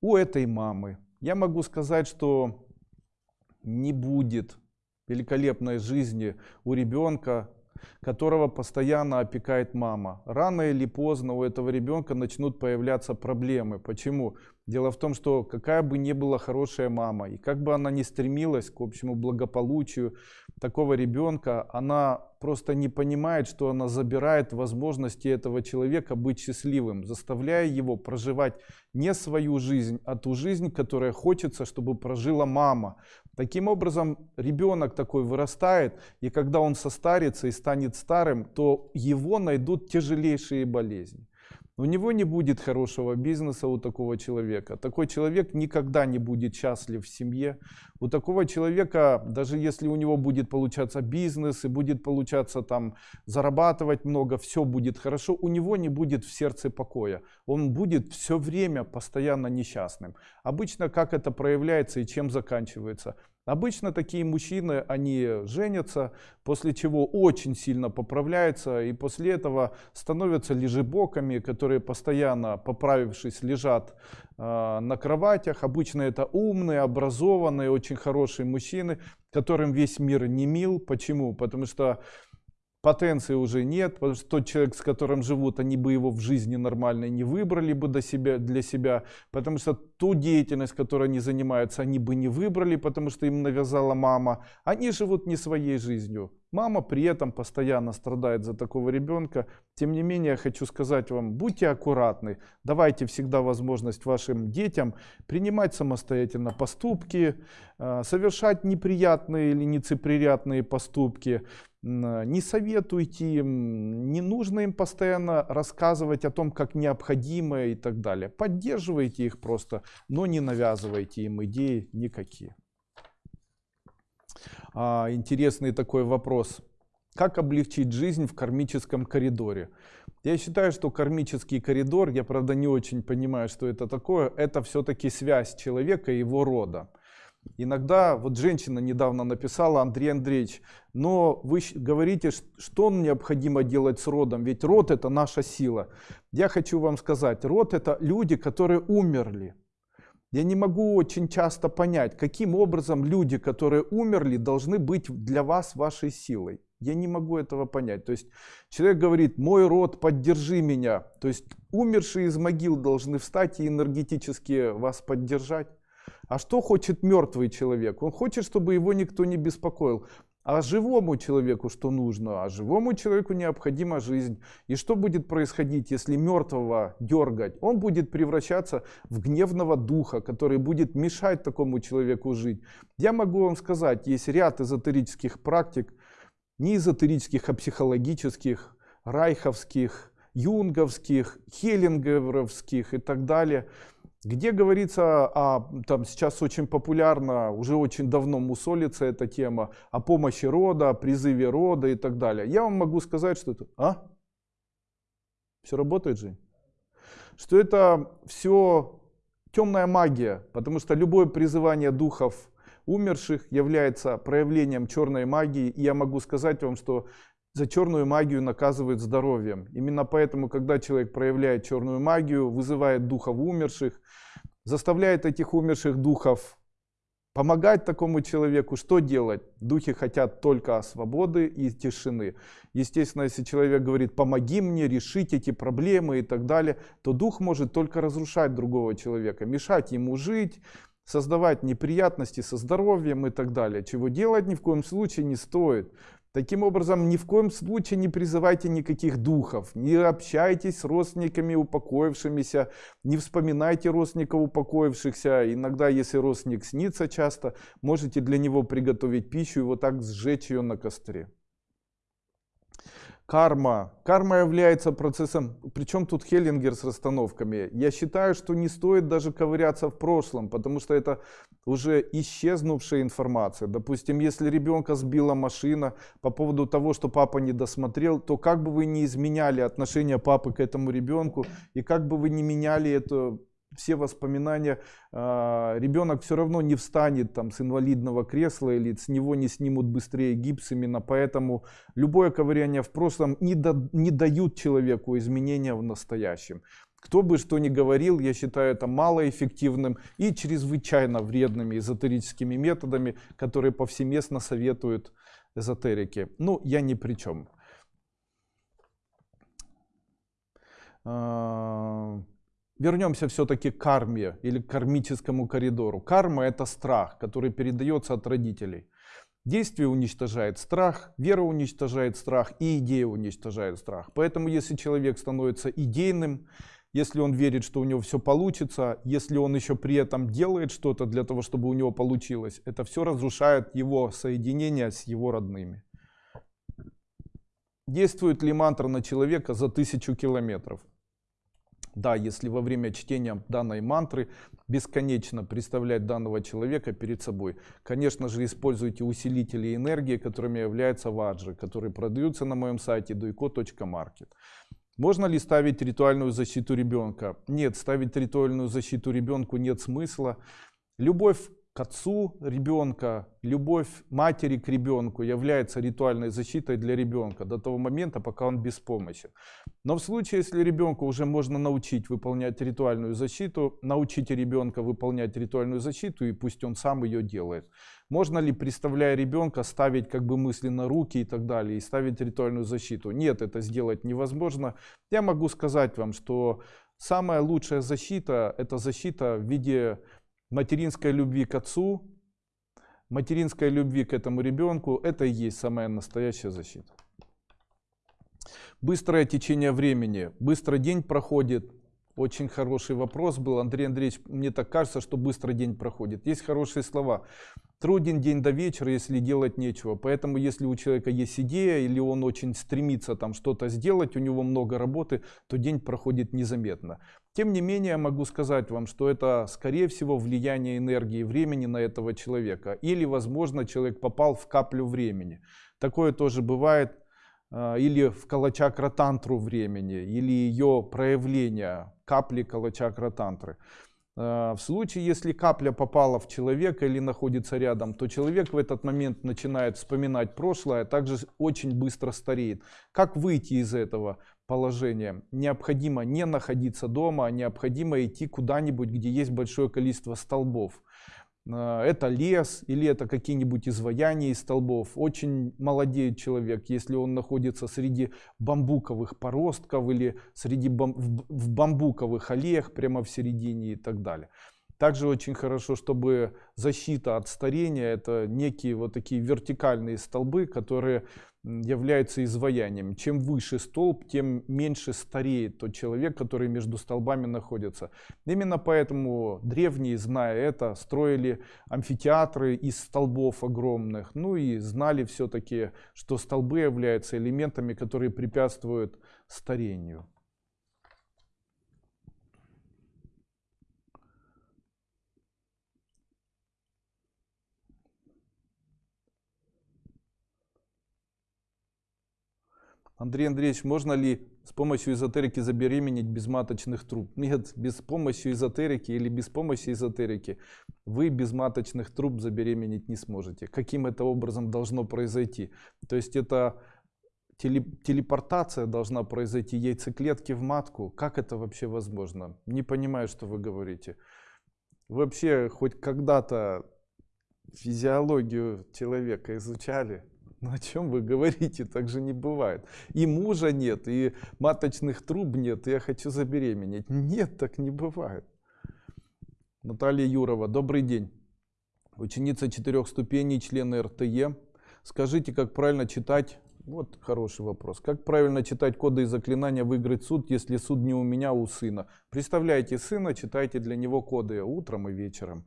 у этой мамы. Я могу сказать, что не будет великолепной жизни у ребенка, которого постоянно опекает мама. Рано или поздно у этого ребенка начнут появляться проблемы. Почему? Дело в том, что какая бы ни была хорошая мама, и как бы она ни стремилась к общему благополучию такого ребенка, она просто не понимает, что она забирает возможности этого человека быть счастливым, заставляя его проживать не свою жизнь, а ту жизнь, которая хочется, чтобы прожила мама. Таким образом, ребенок такой вырастает, и когда он состарится и станет старым, то его найдут тяжелейшие болезни. У него не будет хорошего бизнеса у такого человека. Такой человек никогда не будет счастлив в семье. У такого человека, даже если у него будет получаться бизнес и будет получаться там зарабатывать много, все будет хорошо, у него не будет в сердце покоя. Он будет все время постоянно несчастным. Обычно как это проявляется и чем заканчивается? Обычно такие мужчины, они женятся, после чего очень сильно поправляются и после этого становятся лежебоками, которые постоянно, поправившись, лежат на кроватях. Обычно это умные, образованные, очень хорошие мужчины, которым весь мир не мил. Почему? Потому что потенции уже нет, потому что тот человек, с которым живут, они бы его в жизни нормальной не выбрали бы до себя, для себя, потому что ту деятельность, которой они занимаются, они бы не выбрали, потому что им навязала мама. Они живут не своей жизнью. Мама при этом постоянно страдает за такого ребенка. Тем не менее, я хочу сказать вам, будьте аккуратны, давайте всегда возможность вашим детям принимать самостоятельно поступки, э, совершать неприятные или нецеприятные поступки, не советуйте им, не нужно им постоянно рассказывать о том, как необходимо и так далее. Поддерживайте их просто, но не навязывайте им идеи никакие. А, интересный такой вопрос. Как облегчить жизнь в кармическом коридоре? Я считаю, что кармический коридор, я правда не очень понимаю, что это такое, это все-таки связь человека и его рода. Иногда, вот женщина недавно написала, Андрей Андреевич, но вы говорите, что необходимо делать с родом, ведь род это наша сила. Я хочу вам сказать, род это люди, которые умерли. Я не могу очень часто понять, каким образом люди, которые умерли, должны быть для вас вашей силой. Я не могу этого понять. То есть человек говорит, мой род, поддержи меня. То есть умершие из могил должны встать и энергетически вас поддержать. А что хочет мертвый человек? Он хочет, чтобы его никто не беспокоил. А живому человеку что нужно? А живому человеку необходима жизнь. И что будет происходить, если мертвого дергать? Он будет превращаться в гневного духа, который будет мешать такому человеку жить. Я могу вам сказать, есть ряд эзотерических практик, не эзотерических, а психологических, райховских, юнговских, хеллингеровских и так далее – где говорится, о, там сейчас очень популярно, уже очень давно мусолится эта тема, о помощи рода, призыве рода и так далее. Я вам могу сказать, что это... А? Все работает же? Что это все темная магия, потому что любое призывание духов умерших является проявлением черной магии. И я могу сказать вам, что за черную магию наказывают здоровьем. Именно поэтому, когда человек проявляет черную магию, вызывает духов умерших, заставляет этих умерших духов помогать такому человеку, что делать? Духи хотят только свободы и тишины. Естественно, если человек говорит, помоги мне решить эти проблемы и так далее, то дух может только разрушать другого человека, мешать ему жить, создавать неприятности со здоровьем и так далее, чего делать ни в коем случае не стоит. Таким образом, ни в коем случае не призывайте никаких духов, не общайтесь с родственниками упокоившимися, не вспоминайте родственников упокоившихся. Иногда, если родственник снится часто, можете для него приготовить пищу и вот так сжечь ее на костре. Карма. Карма является процессом, причем тут Хеллингер с расстановками. Я считаю, что не стоит даже ковыряться в прошлом, потому что это уже исчезнувшая информация. Допустим, если ребенка сбила машина по поводу того, что папа не досмотрел, то как бы вы не изменяли отношение папы к этому ребенку, и как бы вы не меняли это все воспоминания, а, ребенок все равно не встанет там с инвалидного кресла или с него не снимут быстрее гипс, именно поэтому любое ковыряние в прошлом не, да, не дают человеку изменения в настоящем. Кто бы что ни говорил, я считаю это малоэффективным и чрезвычайно вредными эзотерическими методами, которые повсеместно советуют эзотерики. Ну, я ни при чем. Вернемся все-таки к карме или к кармическому коридору. Карма это страх, который передается от родителей. Действие уничтожает страх, вера уничтожает страх и идея уничтожает страх. Поэтому если человек становится идейным, если он верит, что у него все получится, если он еще при этом делает что-то для того, чтобы у него получилось, это все разрушает его соединение с его родными. Действует ли мантра на человека за тысячу километров? Да, если во время чтения данной мантры бесконечно представлять данного человека перед собой. Конечно же, используйте усилители энергии, которыми являются ваджры, которые продаются на моем сайте duiko.market. Можно ли ставить ритуальную защиту ребенка? Нет, ставить ритуальную защиту ребенку нет смысла. Любовь к отцу ребенка, любовь матери к ребенку является ритуальной защитой для ребенка до того момента, пока он беспомощен. Но в случае, если ребенку уже можно научить выполнять ритуальную защиту, научите ребенка выполнять ритуальную защиту и пусть он сам ее делает. Можно ли, представляя ребенка, ставить как бы мысленно руки и так далее, и ставить ритуальную защиту? Нет, это сделать невозможно. Я могу сказать вам, что самая лучшая защита, это защита в виде материнской любви к отцу, материнской любви к этому ребенку, это и есть самая настоящая защита. Быстрое течение времени. Быстро день проходит, очень хороший вопрос был. Андрей Андреевич, мне так кажется, что быстро день проходит. Есть хорошие слова. Труден день до вечера, если делать нечего. Поэтому, если у человека есть идея, или он очень стремится там что-то сделать, у него много работы, то день проходит незаметно. Тем не менее, могу сказать вам, что это, скорее всего, влияние энергии времени на этого человека. Или, возможно, человек попал в каплю времени. Такое тоже бывает а, или в калачакра-тантру времени, или ее проявление, капли калачакра-тантры. А, в случае, если капля попала в человека или находится рядом, то человек в этот момент начинает вспоминать прошлое, а также очень быстро стареет. Как выйти из этого положения? Необходимо не находиться дома, а необходимо идти куда-нибудь, где есть большое количество столбов. А, это лес или это какие-нибудь изваяния из столбов. Очень молодеет человек, если он находится среди бамбуковых поростков или среди бам в бамбуковых аллеях прямо в середине и так далее. Также очень хорошо, чтобы защита от старения, это некие вот такие вертикальные столбы, которые являются изваянием. Чем выше столб, тем меньше стареет тот человек, который между столбами находится. Именно поэтому древние, зная это, строили амфитеатры из столбов огромных. Ну и знали все-таки, что столбы являются элементами, которые препятствуют старению. Андрей Андреевич, можно ли с помощью эзотерики забеременеть без маточных труб? Нет, без помощи эзотерики или без помощи эзотерики вы без маточных труб забеременеть не сможете. Каким это образом должно произойти? То есть это телепортация должна произойти яйцеклетки в матку. Как это вообще возможно? Не понимаю, что вы говорите. Вообще хоть когда-то физиологию человека изучали? Ну о чем вы говорите? Так же не бывает. И мужа нет, и маточных труб нет, и я хочу забеременеть. Нет, так не бывает. Наталья Юрова, добрый день. Ученица четырех ступеней, члена РТЕ. Скажите, как правильно читать вот хороший вопрос. Как правильно читать коды и заклинания выиграть суд, если суд не у меня, а у сына? Представляете сына, читайте для него коды утром и вечером.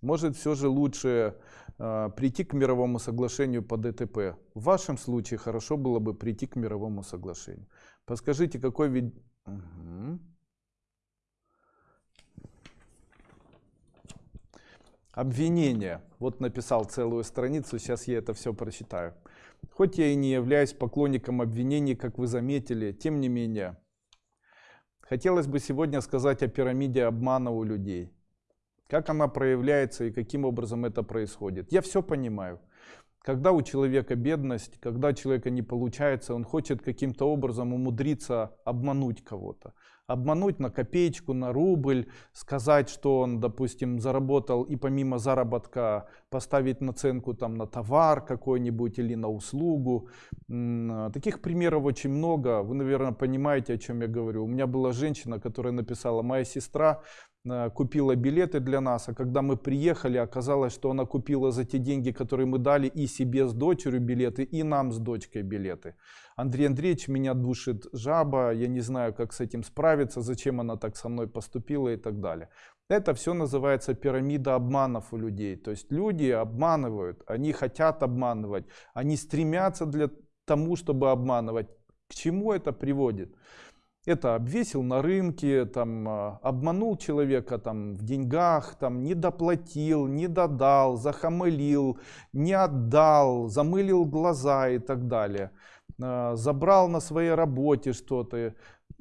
Может все же лучше прийти к мировому соглашению по ДТП. В вашем случае хорошо было бы прийти к мировому соглашению. Подскажите, какой вид... Угу. Обвинение. Вот написал целую страницу, сейчас я это все прочитаю. Хоть я и не являюсь поклонником обвинений, как вы заметили, тем не менее. Хотелось бы сегодня сказать о пирамиде обмана у людей. Как она проявляется и каким образом это происходит. Я все понимаю. Когда у человека бедность, когда человека не получается, он хочет каким-то образом умудриться обмануть кого-то обмануть на копеечку, на рубль, сказать, что он, допустим, заработал и помимо заработка поставить наценку там на товар какой-нибудь или на услугу. Таких примеров очень много. Вы, наверное, понимаете, о чем я говорю. У меня была женщина, которая написала, моя сестра купила билеты для нас, а когда мы приехали, оказалось, что она купила за те деньги, которые мы дали и себе с дочерью билеты, и нам с дочкой билеты. Андрей Андреевич, меня душит жаба, я не знаю, как с этим справиться, зачем она так со мной поступила и так далее. Это все называется пирамида обманов у людей. То есть люди обманывают, они хотят обманывать, они стремятся для тому, чтобы обманывать. К чему это приводит? Это обвесил на рынке, там, а, обманул человека там, в деньгах, там, не доплатил, не додал, захамылил, не отдал, замылил глаза и так далее. А, забрал на своей работе что-то.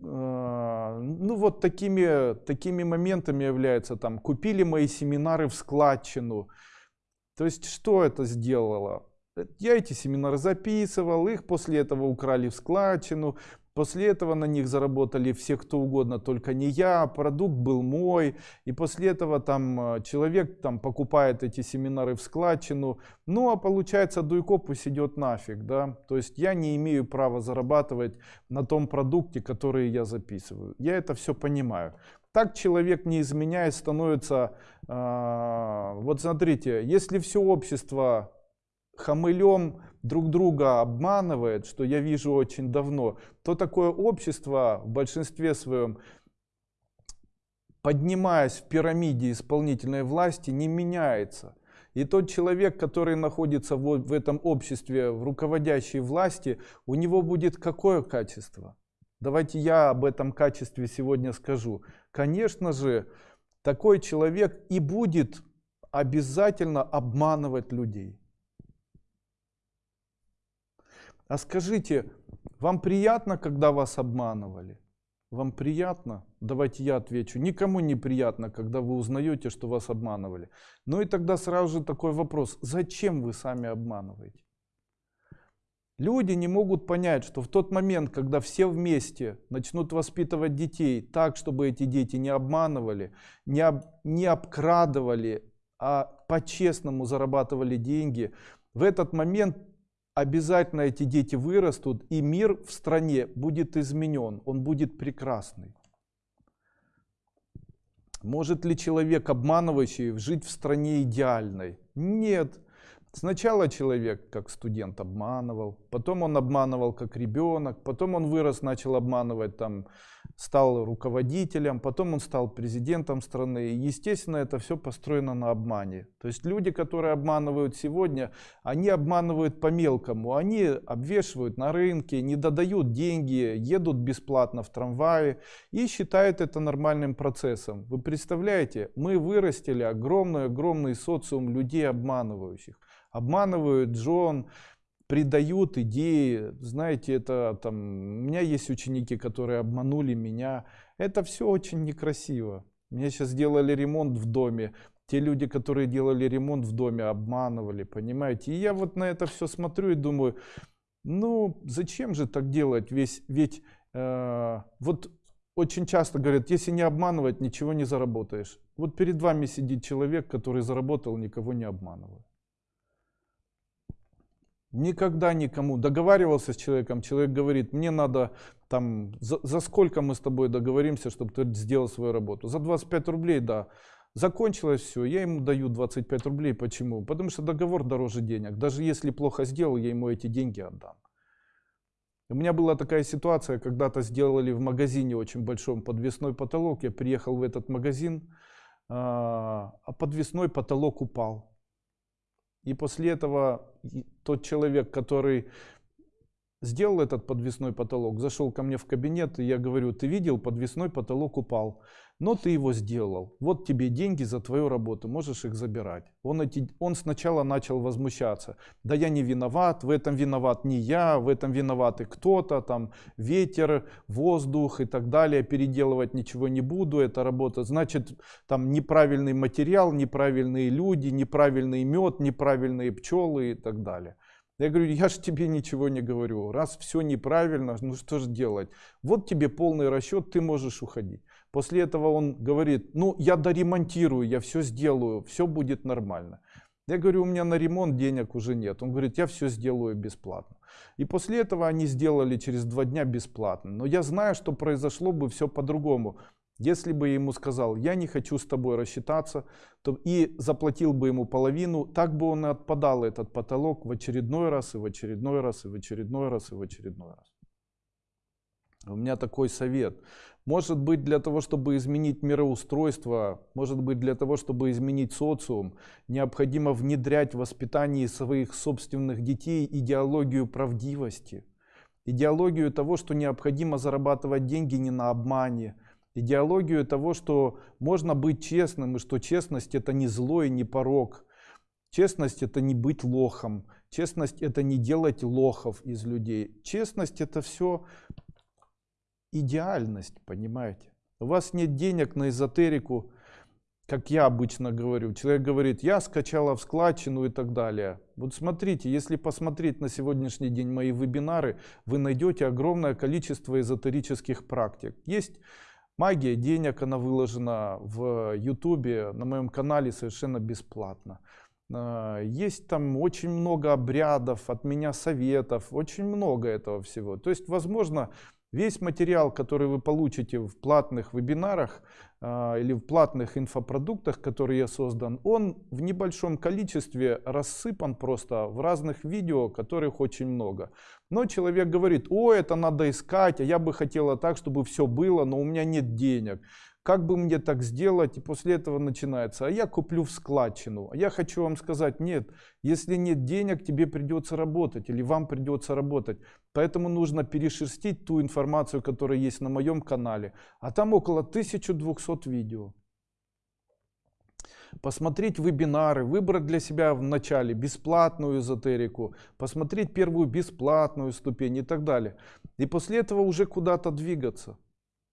А, ну вот такими, такими моментами является там, купили мои семинары в складчину. То есть что это сделало? Я эти семинары записывал, их после этого украли в складчину, После этого на них заработали все кто угодно, только не я, продукт был мой. И после этого там э, человек там покупает эти семинары в складчину. Ну а получается Дуйко пусть идет нафиг. Да? То есть я не имею права зарабатывать на том продукте, который я записываю. Я это все понимаю. Так человек не изменяясь становится, э, вот смотрите, если все общество хамылем друг друга обманывает, что я вижу очень давно, то такое общество в большинстве своем, поднимаясь в пирамиде исполнительной власти, не меняется. И тот человек, который находится вот в этом обществе, в руководящей власти, у него будет какое качество? Давайте я об этом качестве сегодня скажу. Конечно же, такой человек и будет обязательно обманывать людей. А скажите, вам приятно, когда вас обманывали? Вам приятно? Давайте я отвечу. Никому не приятно, когда вы узнаете, что вас обманывали. Ну и тогда сразу же такой вопрос. Зачем вы сами обманываете? Люди не могут понять, что в тот момент, когда все вместе начнут воспитывать детей так, чтобы эти дети не обманывали, не, об, не обкрадывали, а по-честному зарабатывали деньги, в этот момент обязательно эти дети вырастут, и мир в стране будет изменен, он будет прекрасный. Может ли человек, обманывающий, жить в стране идеальной? Нет. Сначала человек как студент обманывал, потом он обманывал как ребенок, потом он вырос, начал обманывать там стал руководителем, потом он стал президентом страны. И, естественно, это все построено на обмане. То есть люди, которые обманывают сегодня, они обманывают по мелкому. Они обвешивают на рынке, не додают деньги, едут бесплатно в трамвае и считают это нормальным процессом. Вы представляете, мы вырастили огромный-огромный социум людей обманывающих. Обманывают Джон, придают идеи, знаете, это там, у меня есть ученики, которые обманули меня, это все очень некрасиво. Мне сейчас сделали ремонт в доме, те люди, которые делали ремонт в доме, обманывали, понимаете. И я вот на это все смотрю и думаю, ну зачем же так делать, Весь, ведь э, вот очень часто говорят, если не обманывать, ничего не заработаешь. Вот перед вами сидит человек, который заработал, никого не обманывая. Никогда никому договаривался с человеком, человек говорит, мне надо там, за, за сколько мы с тобой договоримся, чтобы ты сделал свою работу? За 25 рублей, да. Закончилось все, я ему даю 25 рублей. Почему? Потому что договор дороже денег. Даже если плохо сделал, я ему эти деньги отдам. У меня была такая ситуация, когда-то сделали в магазине очень большом подвесной потолок. Я приехал в этот магазин, а, а подвесной потолок упал. И после этого тот человек, который сделал этот подвесной потолок, зашел ко мне в кабинет, и я говорю, ты видел, подвесной потолок упал, но ты его сделал. Вот тебе деньги за твою работу, можешь их забирать. Он, эти, он сначала начал возмущаться. Да я не виноват, в этом виноват не я, в этом виноват и кто-то, там ветер, воздух и так далее. Переделывать ничего не буду, это работа. Значит, там неправильный материал, неправильные люди, неправильный мед, неправильные пчелы и так далее. Я говорю, я же тебе ничего не говорю. Раз все неправильно, ну что же делать? Вот тебе полный расчет, ты можешь уходить. После этого он говорит, ну я доремонтирую, я все сделаю, все будет нормально. Я говорю, у меня на ремонт денег уже нет. Он говорит, я все сделаю бесплатно. И после этого они сделали через два дня бесплатно. Но я знаю, что произошло бы все по-другому. Если бы я ему сказал, я не хочу с тобой рассчитаться, то и заплатил бы ему половину, так бы он и отпадал этот потолок в очередной раз, и в очередной раз, и в очередной раз, и в очередной раз. У меня такой совет. Может быть для того, чтобы изменить мироустройство, может быть для того, чтобы изменить социум, необходимо внедрять в воспитании своих собственных детей идеологию правдивости. Идеологию того, что необходимо зарабатывать деньги не на обмане, идеологию того, что можно быть честным, и что честность это не зло и не порог. Честность это не быть лохом. Честность это не делать лохов из людей. Честность это все идеальность, понимаете. У вас нет денег на эзотерику, как я обычно говорю. Человек говорит, я скачала в складчину и так далее. Вот смотрите, если посмотреть на сегодняшний день мои вебинары, вы найдете огромное количество эзотерических практик. Есть Магия денег, она выложена в Ютубе, на моем канале совершенно бесплатно. А, есть там очень много обрядов, от меня советов, очень много этого всего. То есть, возможно, Весь материал, который вы получите в платных вебинарах э, или в платных инфопродуктах, которые я создан, он в небольшом количестве рассыпан просто в разных видео, которых очень много. Но человек говорит, о, это надо искать, а я бы хотела так, чтобы все было, но у меня нет денег как бы мне так сделать, и после этого начинается, а я куплю в складчину. А я хочу вам сказать, нет, если нет денег, тебе придется работать, или вам придется работать. Поэтому нужно перешерстить ту информацию, которая есть на моем канале. А там около 1200 видео. Посмотреть вебинары, выбрать для себя в начале бесплатную эзотерику, посмотреть первую бесплатную ступень и так далее. И после этого уже куда-то двигаться.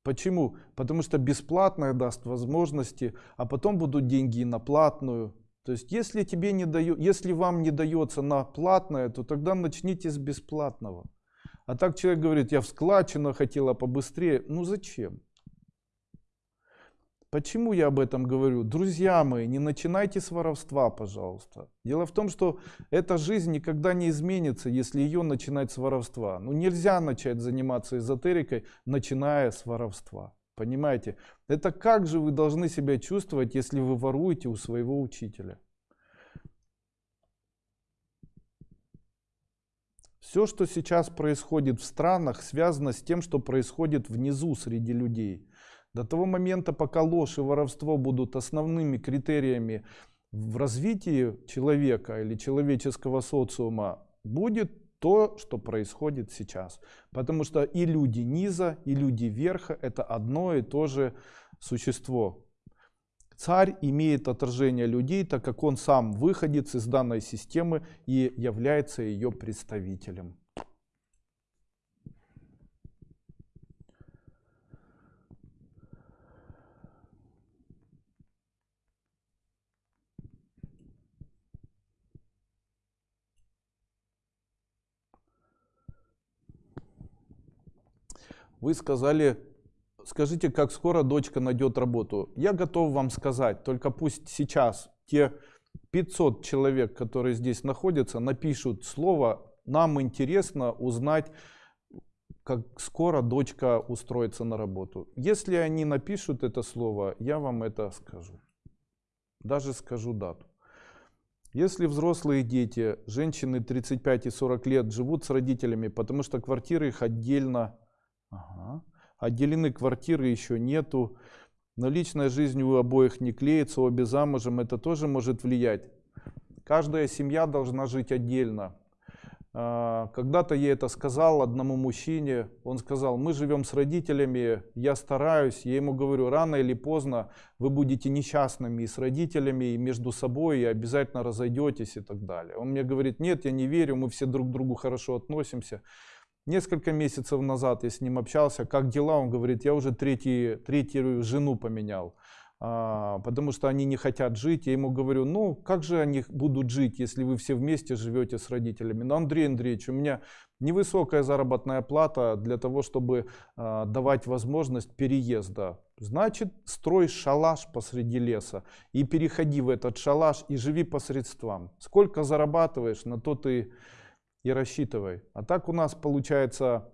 Почему? Потому что бесплатное даст возможности, а потом будут деньги и на платную. То есть если, тебе не даю, если вам не дается на платное, то тогда начните с бесплатного. А так человек говорит, я в складчину хотела побыстрее. Ну зачем? Почему я об этом говорю? Друзья мои, не начинайте с воровства, пожалуйста. Дело в том, что эта жизнь никогда не изменится, если ее начинать с воровства. Ну нельзя начать заниматься эзотерикой, начиная с воровства. Понимаете? Это как же вы должны себя чувствовать, если вы воруете у своего учителя? Все, что сейчас происходит в странах, связано с тем, что происходит внизу среди людей. До того момента, пока ложь и воровство будут основными критериями в развитии человека или человеческого социума, будет то, что происходит сейчас. Потому что и люди низа, и люди верха это одно и то же существо. Царь имеет отражение людей, так как он сам выходец из данной системы и является ее представителем. Вы сказали, скажите, как скоро дочка найдет работу. Я готов вам сказать, только пусть сейчас те 500 человек, которые здесь находятся, напишут слово «Нам интересно узнать, как скоро дочка устроится на работу». Если они напишут это слово, я вам это скажу. Даже скажу дату. Если взрослые дети, женщины 35 и 40 лет живут с родителями, потому что квартиры их отдельно, ага, отделены квартиры еще нету, но личная жизнь у обоих не клеится, обе замужем, это тоже может влиять. Каждая семья должна жить отдельно. А, когда-то я это сказал одному мужчине, он сказал, мы живем с родителями, я стараюсь, я ему говорю, рано или поздно вы будете несчастными и с родителями, и между собой, и обязательно разойдетесь и так далее. Он мне говорит, нет, я не верю, мы все друг к другу хорошо относимся. Несколько месяцев назад я с ним общался, как дела, он говорит, я уже третий, третью жену поменял. А, потому что они не хотят жить. Я ему говорю, ну как же они будут жить, если вы все вместе живете с родителями? Ну, Андрей Андреевич, у меня невысокая заработная плата для того, чтобы а, давать возможность переезда. Значит, строй шалаш посреди леса и переходи в этот шалаш и живи по средствам. Сколько зарабатываешь, на то ты и рассчитывай. А так у нас получается,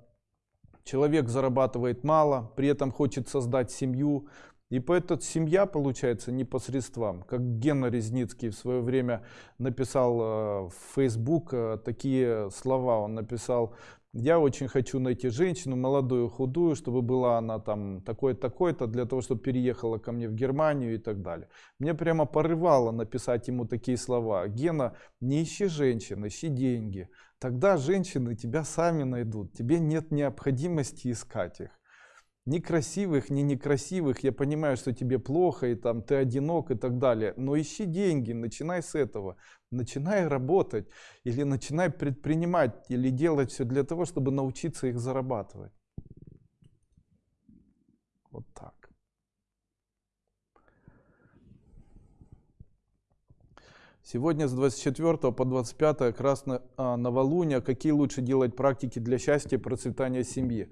человек зарабатывает мало, при этом хочет создать семью, и поэтому семья получается непосредством, как Гена Резницкий в свое время написал э, в Facebook э, такие слова, он написал, я очень хочу найти женщину, молодую, худую, чтобы была она там такой-такой-то, для того, чтобы переехала ко мне в Германию и так далее. Мне прямо порывало написать ему такие слова. Гена, не ищи женщин, ищи деньги. Тогда женщины тебя сами найдут, тебе нет необходимости искать их. Ни красивых, ни некрасивых, я понимаю, что тебе плохо, и там ты одинок и так далее, но ищи деньги, начинай с этого, начинай работать, или начинай предпринимать, или делать все для того, чтобы научиться их зарабатывать. Вот так. Сегодня с 24 по 25 как раз на, а, новолуние. Какие лучше делать практики для счастья и процветания семьи?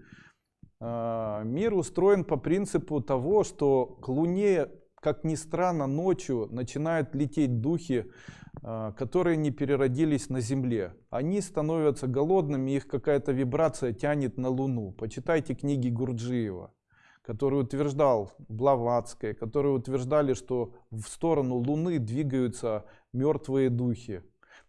А, мир устроен по принципу того, что к Луне, как ни странно, ночью начинают лететь духи, а, которые не переродились на Земле. Они становятся голодными, их какая-то вибрация тянет на Луну. Почитайте книги Гурджиева, который утверждал, Блаватская, которые утверждали, что в сторону Луны двигаются мертвые духи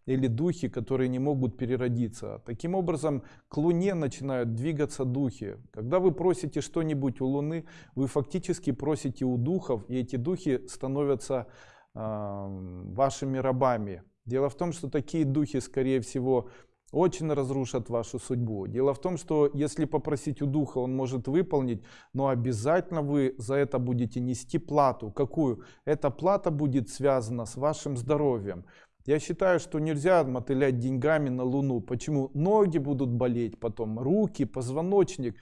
или духи, которые не могут переродиться. Таким образом, к Луне начинают двигаться духи. Когда вы просите что-нибудь у Луны, вы фактически просите у духов, и эти духи становятся э, вашими рабами. Дело в том, что такие духи, скорее всего, очень разрушат вашу судьбу. Дело в том, что если попросить у духа, он может выполнить, но обязательно вы за это будете нести плату. Какую? Эта плата будет связана с вашим здоровьем. Я считаю, что нельзя мотылять деньгами на Луну. Почему? Ноги будут болеть потом, руки, позвоночник.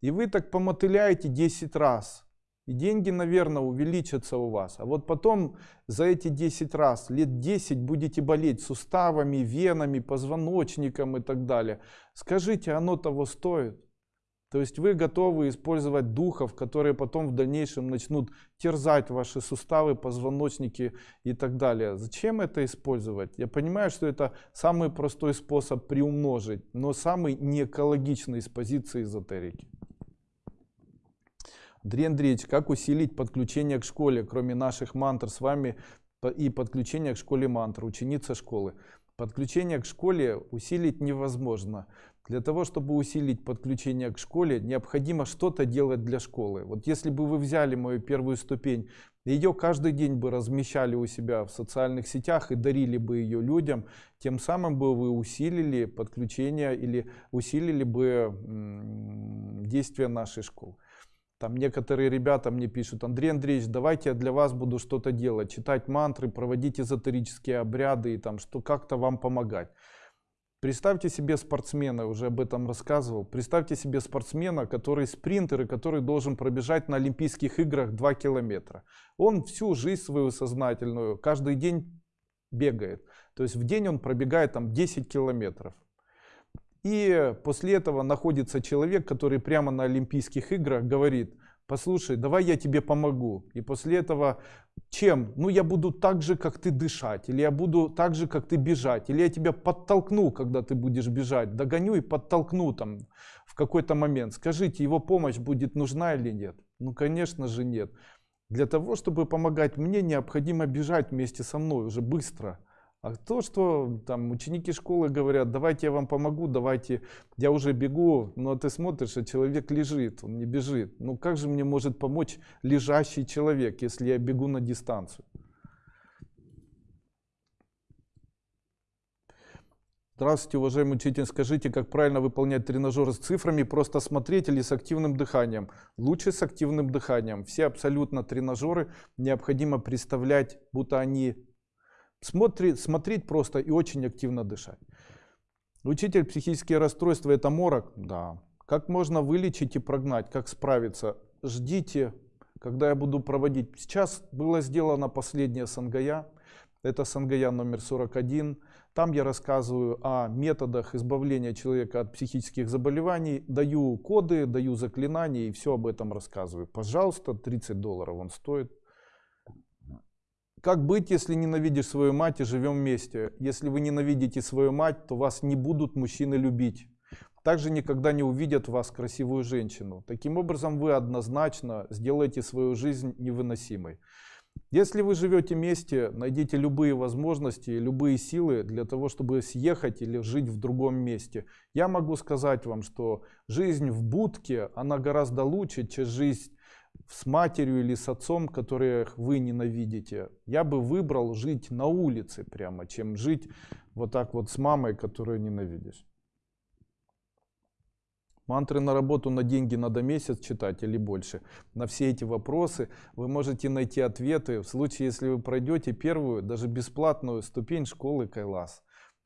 И вы так помотыляете 10 раз. И деньги, наверное, увеличатся у вас. А вот потом за эти 10 раз, лет 10 будете болеть суставами, венами, позвоночником и так далее. Скажите, оно того стоит? То есть вы готовы использовать духов, которые потом в дальнейшем начнут терзать ваши суставы, позвоночники и так далее. Зачем это использовать? Я понимаю, что это самый простой способ приумножить, но самый неэкологичный с позиции эзотерики. Андрей Андреевич, как усилить подключение к школе, кроме наших мантр с вами и подключение к школе мантр, ученица школы? Подключение к школе усилить невозможно. Для того, чтобы усилить подключение к школе, необходимо что-то делать для школы. Вот если бы вы взяли мою первую ступень, ее каждый день бы размещали у себя в социальных сетях и дарили бы ее людям, тем самым бы вы усилили подключение или усилили бы действия нашей школы. Там некоторые ребята мне пишут, Андрей Андреевич, давайте я для вас буду что-то делать, читать мантры, проводить эзотерические обряды и там что как-то вам помогать. Представьте себе спортсмена, уже об этом рассказывал. Представьте себе спортсмена, который спринтер и который должен пробежать на Олимпийских играх 2 километра. Он всю жизнь свою сознательную, каждый день бегает. То есть в день он пробегает там 10 километров. И после этого находится человек, который прямо на Олимпийских играх говорит, послушай, давай я тебе помогу. И после этого чем? Ну я буду так же, как ты дышать, или я буду так же, как ты бежать, или я тебя подтолкну, когда ты будешь бежать, догоню и подтолкну там в какой-то момент. Скажите, его помощь будет нужна или нет? Ну конечно же нет. Для того, чтобы помогать мне, необходимо бежать вместе со мной уже быстро. А то, что там ученики школы говорят, давайте я вам помогу, давайте, я уже бегу, но ты смотришь, а человек лежит, он не бежит. Ну как же мне может помочь лежащий человек, если я бегу на дистанцию? Здравствуйте, уважаемый учитель. Скажите, как правильно выполнять тренажеры с цифрами? Просто смотреть или с активным дыханием? Лучше с активным дыханием. Все абсолютно тренажеры необходимо представлять, будто они смотреть, смотреть просто и очень активно дышать. Учитель, психические расстройства это морок? Да. Как можно вылечить и прогнать? Как справиться? Ждите, когда я буду проводить. Сейчас было сделано последнее сангая. Это сангая номер 41. Там я рассказываю о методах избавления человека от психических заболеваний, даю коды, даю заклинания и все об этом рассказываю. Пожалуйста, 30 долларов он стоит. Как быть, если ненавидишь свою мать и живем вместе? Если вы ненавидите свою мать, то вас не будут мужчины любить. Также никогда не увидят вас красивую женщину. Таким образом, вы однозначно сделаете свою жизнь невыносимой. Если вы живете вместе, найдите любые возможности, любые силы для того, чтобы съехать или жить в другом месте. Я могу сказать вам, что жизнь в будке, она гораздо лучше, чем жизнь с матерью или с отцом, которых вы ненавидите. Я бы выбрал жить на улице прямо, чем жить вот так вот с мамой, которую ненавидишь. Мантры на работу на деньги надо месяц читать или больше. На все эти вопросы вы можете найти ответы в случае, если вы пройдете первую, даже бесплатную ступень школы Кайлас.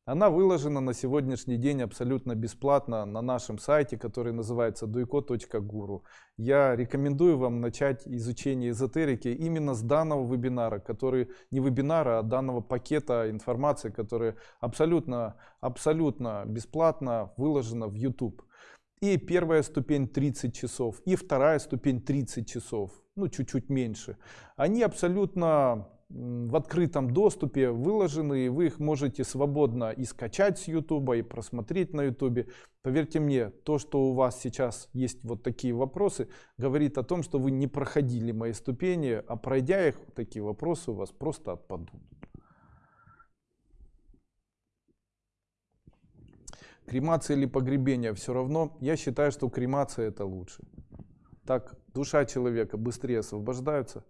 Она выложена на сегодняшний день абсолютно бесплатно на нашем сайте, который называется duiko.guru. Я рекомендую вам начать изучение эзотерики именно с данного вебинара, который не вебинара, а данного пакета информации, который абсолютно, абсолютно бесплатно выложена в YouTube. И первая ступень 30 часов, и вторая ступень 30 часов, ну чуть-чуть меньше. Они абсолютно в открытом доступе выложены, и вы их можете свободно и скачать с YouTube, и просмотреть на YouTube. Поверьте мне, то, что у вас сейчас есть вот такие вопросы, говорит о том, что вы не проходили мои ступени, а пройдя их, такие вопросы у вас просто отпадут. Кремация или погребение, все равно я считаю, что кремация это лучше. Так душа человека быстрее освобождается.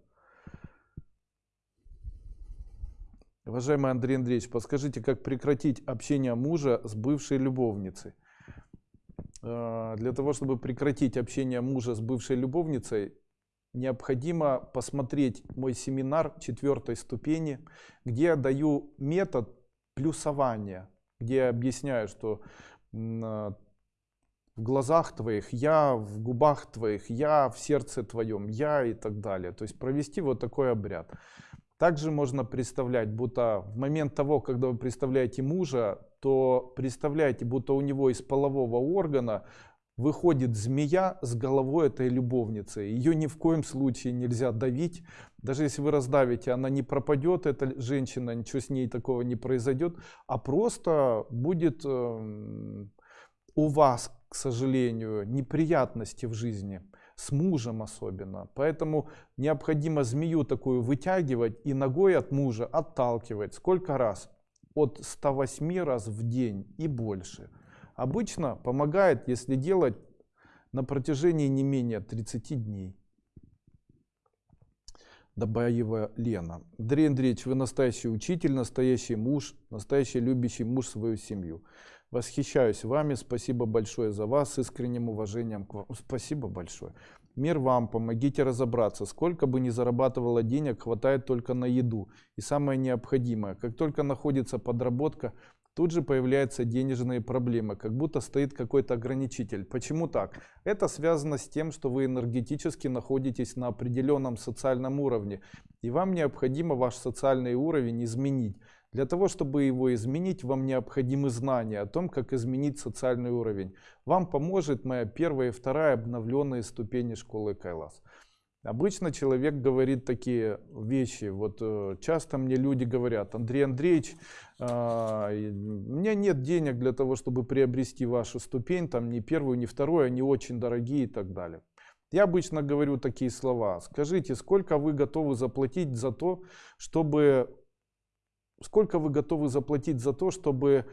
Уважаемый Андрей Андреевич, подскажите, как прекратить общение мужа с бывшей любовницей? А, для того, чтобы прекратить общение мужа с бывшей любовницей, необходимо посмотреть мой семинар четвертой ступени, где я даю метод плюсования где я объясняю, что а, в глазах твоих я, в губах твоих я, в сердце твоем я и так далее. То есть провести вот такой обряд. Также можно представлять, будто в момент того, когда вы представляете мужа, то представляете, будто у него из полового органа выходит змея с головой этой любовницы. Ее ни в коем случае нельзя давить. Даже если вы раздавите, она не пропадет, эта женщина, ничего с ней такого не произойдет, а просто будет э, у вас, к сожалению, неприятности в жизни, с мужем особенно. Поэтому необходимо змею такую вытягивать и ногой от мужа отталкивать. Сколько раз? От 108 раз в день и больше. Обычно помогает, если делать на протяжении не менее 30 дней. Добаева Лена. Андрей Андреевич, вы настоящий учитель, настоящий муж, настоящий любящий муж свою семью. Восхищаюсь вами, спасибо большое за вас, искренним уважением к вам. Спасибо большое. Мир вам, помогите разобраться. Сколько бы ни зарабатывало денег, хватает только на еду. И самое необходимое, как только находится подработка, тут же появляются денежные проблемы, как будто стоит какой-то ограничитель. Почему так? Это связано с тем, что вы энергетически находитесь на определенном социальном уровне, и вам необходимо ваш социальный уровень изменить. Для того, чтобы его изменить, вам необходимы знания о том, как изменить социальный уровень. Вам поможет моя первая и вторая обновленные ступени школы Кайлас. Обычно человек говорит такие вещи. Вот э, часто мне люди говорят, Андрей Андреевич, а, у меня нет денег для того, чтобы приобрести вашу ступень, там ни первую, ни вторую, они очень дорогие и так далее. Я обычно говорю такие слова. Скажите, сколько вы готовы заплатить за то, чтобы... Сколько вы готовы заплатить за то, чтобы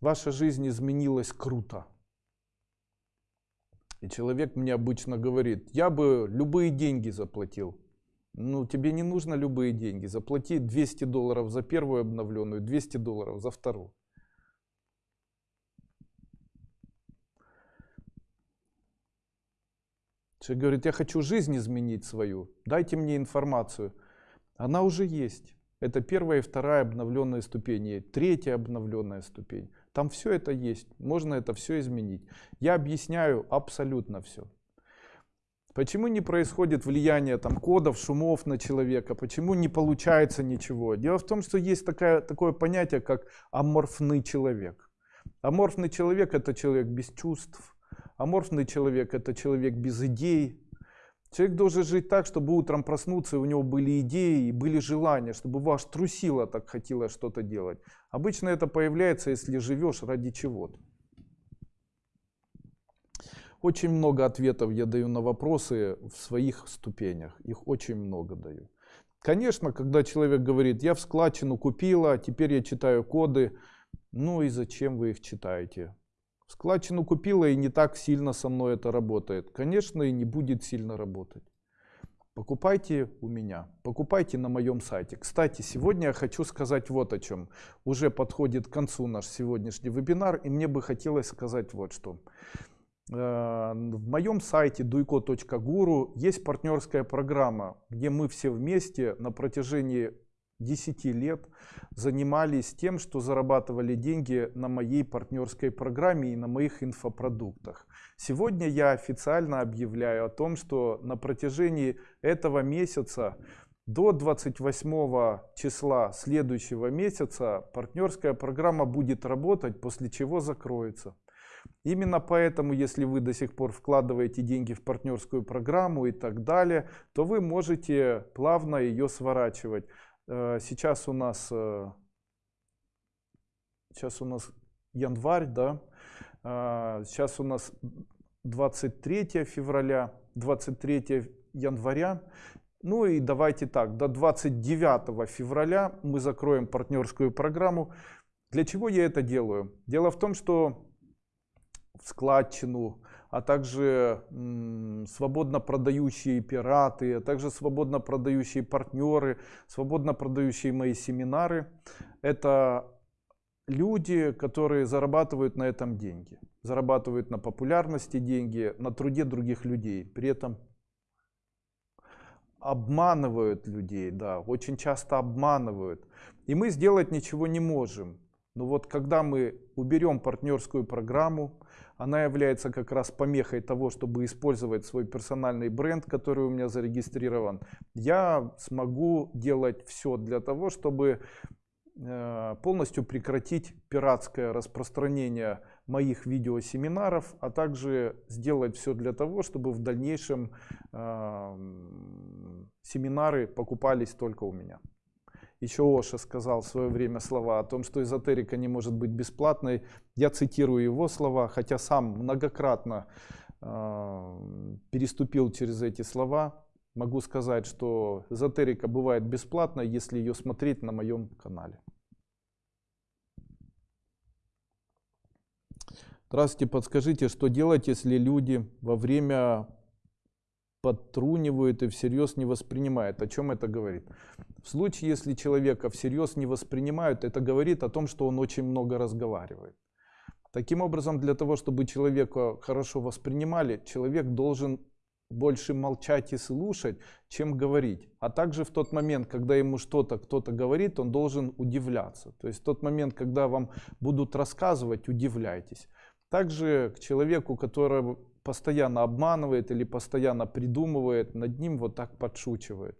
ваша жизнь изменилась круто? И человек мне обычно говорит, я бы любые деньги заплатил. Ну, тебе не нужно любые деньги. Заплати 200 долларов за первую обновленную, 200 долларов за вторую. Человек говорит, я хочу жизнь изменить свою, дайте мне информацию. Она уже есть. Это первая и вторая обновленная ступень, третья обновленная ступень. Там все это есть, можно это все изменить. Я объясняю абсолютно все. Почему не происходит влияние там, кодов, шумов на человека? Почему не получается ничего? Дело в том, что есть такая, такое понятие, как аморфный человек. Аморфный человек это человек без чувств, Аморфный человек – это человек без идей. Человек должен жить так, чтобы утром проснуться, и у него были идеи, и были желания, чтобы ваш трусило так хотелось что-то делать. Обычно это появляется, если живешь ради чего-то. Очень много ответов я даю на вопросы в своих ступенях. Их очень много даю. Конечно, когда человек говорит, я в складчину купила, теперь я читаю коды. Ну и зачем вы их читаете? Складчину купила и не так сильно со мной это работает. Конечно, и не будет сильно работать. Покупайте у меня, покупайте на моем сайте. Кстати, сегодня я хочу сказать вот о чем. Уже подходит к концу наш сегодняшний вебинар, и мне бы хотелось сказать вот что. Э, в моем сайте duiko.guru есть партнерская программа, где мы все вместе на протяжении 10 лет занимались тем, что зарабатывали деньги на моей партнерской программе и на моих инфопродуктах. Сегодня я официально объявляю о том, что на протяжении этого месяца до 28 числа следующего месяца партнерская программа будет работать, после чего закроется. Именно поэтому, если вы до сих пор вкладываете деньги в партнерскую программу и так далее, то вы можете плавно ее сворачивать. Э, сейчас у нас э, сейчас у нас январь, да, а, сейчас у нас 23 февраля, 23 января. Ну и давайте так, до 29 февраля мы закроем партнерскую программу. Для чего я это делаю? Дело в том, что в складчину, а также свободно продающие пираты, а также свободно продающие партнеры, свободно продающие мои семинары. Это люди, которые зарабатывают на этом деньги. Зарабатывают на популярности деньги, на труде других людей. При этом обманывают людей, да, очень часто обманывают. И мы сделать ничего не можем. Но вот когда мы уберем партнерскую программу, она является как раз помехой того, чтобы использовать свой персональный бренд, который у меня зарегистрирован. Я смогу делать все для того, чтобы э, полностью прекратить пиратское распространение моих видеосеминаров, а также сделать все для того, чтобы в дальнейшем э, семинары покупались только у меня. Еще Оша сказал в свое время слова о том, что эзотерика не может быть бесплатной. Я цитирую его слова, хотя сам многократно э, переступил через эти слова. Могу сказать, что эзотерика бывает бесплатной, если ее смотреть на моем канале. Здравствуйте, подскажите, что делать, если люди во время подтрунивают и всерьез не воспринимают. О чем это говорит? В случае, если человека всерьез не воспринимают, это говорит о том, что он очень много разговаривает. Таким образом, для того, чтобы человека хорошо воспринимали, человек должен больше молчать и слушать, чем говорить. А также в тот момент, когда ему что-то кто-то говорит, он должен удивляться. То есть в тот момент, когда вам будут рассказывать, удивляйтесь. Также к человеку, который постоянно обманывает или постоянно придумывает, над ним вот так подшучивает.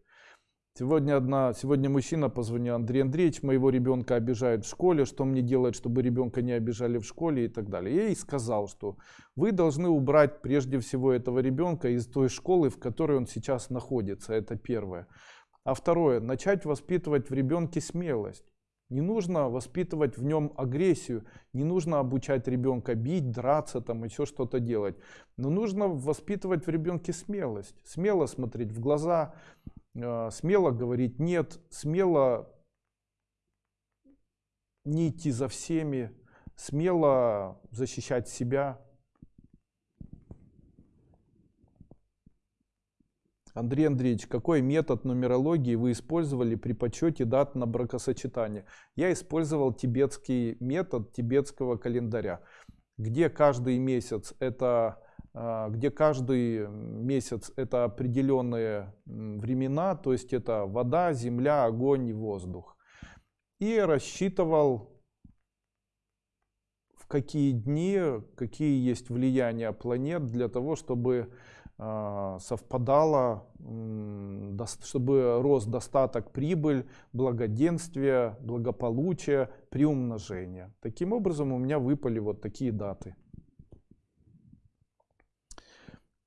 Сегодня, одна, сегодня мужчина позвонил, Андрей Андреевич, моего ребенка обижают в школе, что мне делать, чтобы ребенка не обижали в школе и так далее. Я ей сказал, что вы должны убрать прежде всего этого ребенка из той школы, в которой он сейчас находится, это первое. А второе, начать воспитывать в ребенке смелость. Не нужно воспитывать в нем агрессию, не нужно обучать ребенка бить, драться, там еще что-то делать. Но нужно воспитывать в ребенке смелость. Смело смотреть в глаза, э, смело говорить нет, смело не идти за всеми, смело защищать себя. Андрей Андреевич, какой метод нумерологии вы использовали при подсчете дат на бракосочетание? Я использовал тибетский метод тибетского календаря, где каждый месяц это а, где каждый месяц это определенные времена, то есть это вода, земля, огонь и воздух. И рассчитывал в какие дни, какие есть влияния планет для того, чтобы совпадало, чтобы рос достаток, прибыль, благоденствие, благополучие, приумножение. Таким образом у меня выпали вот такие даты.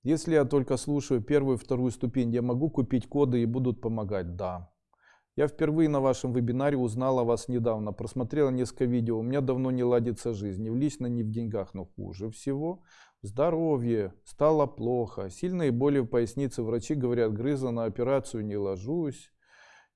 Если я только слушаю первую и вторую ступень, я могу купить коды и будут помогать? Да. Я впервые на вашем вебинаре узнал о вас недавно, просмотрел несколько видео. У меня давно не ладится жизнь, ни в лично, ни в деньгах, но хуже всего Здоровье, стало плохо, сильные боли в пояснице, врачи говорят, грыза на операцию не ложусь.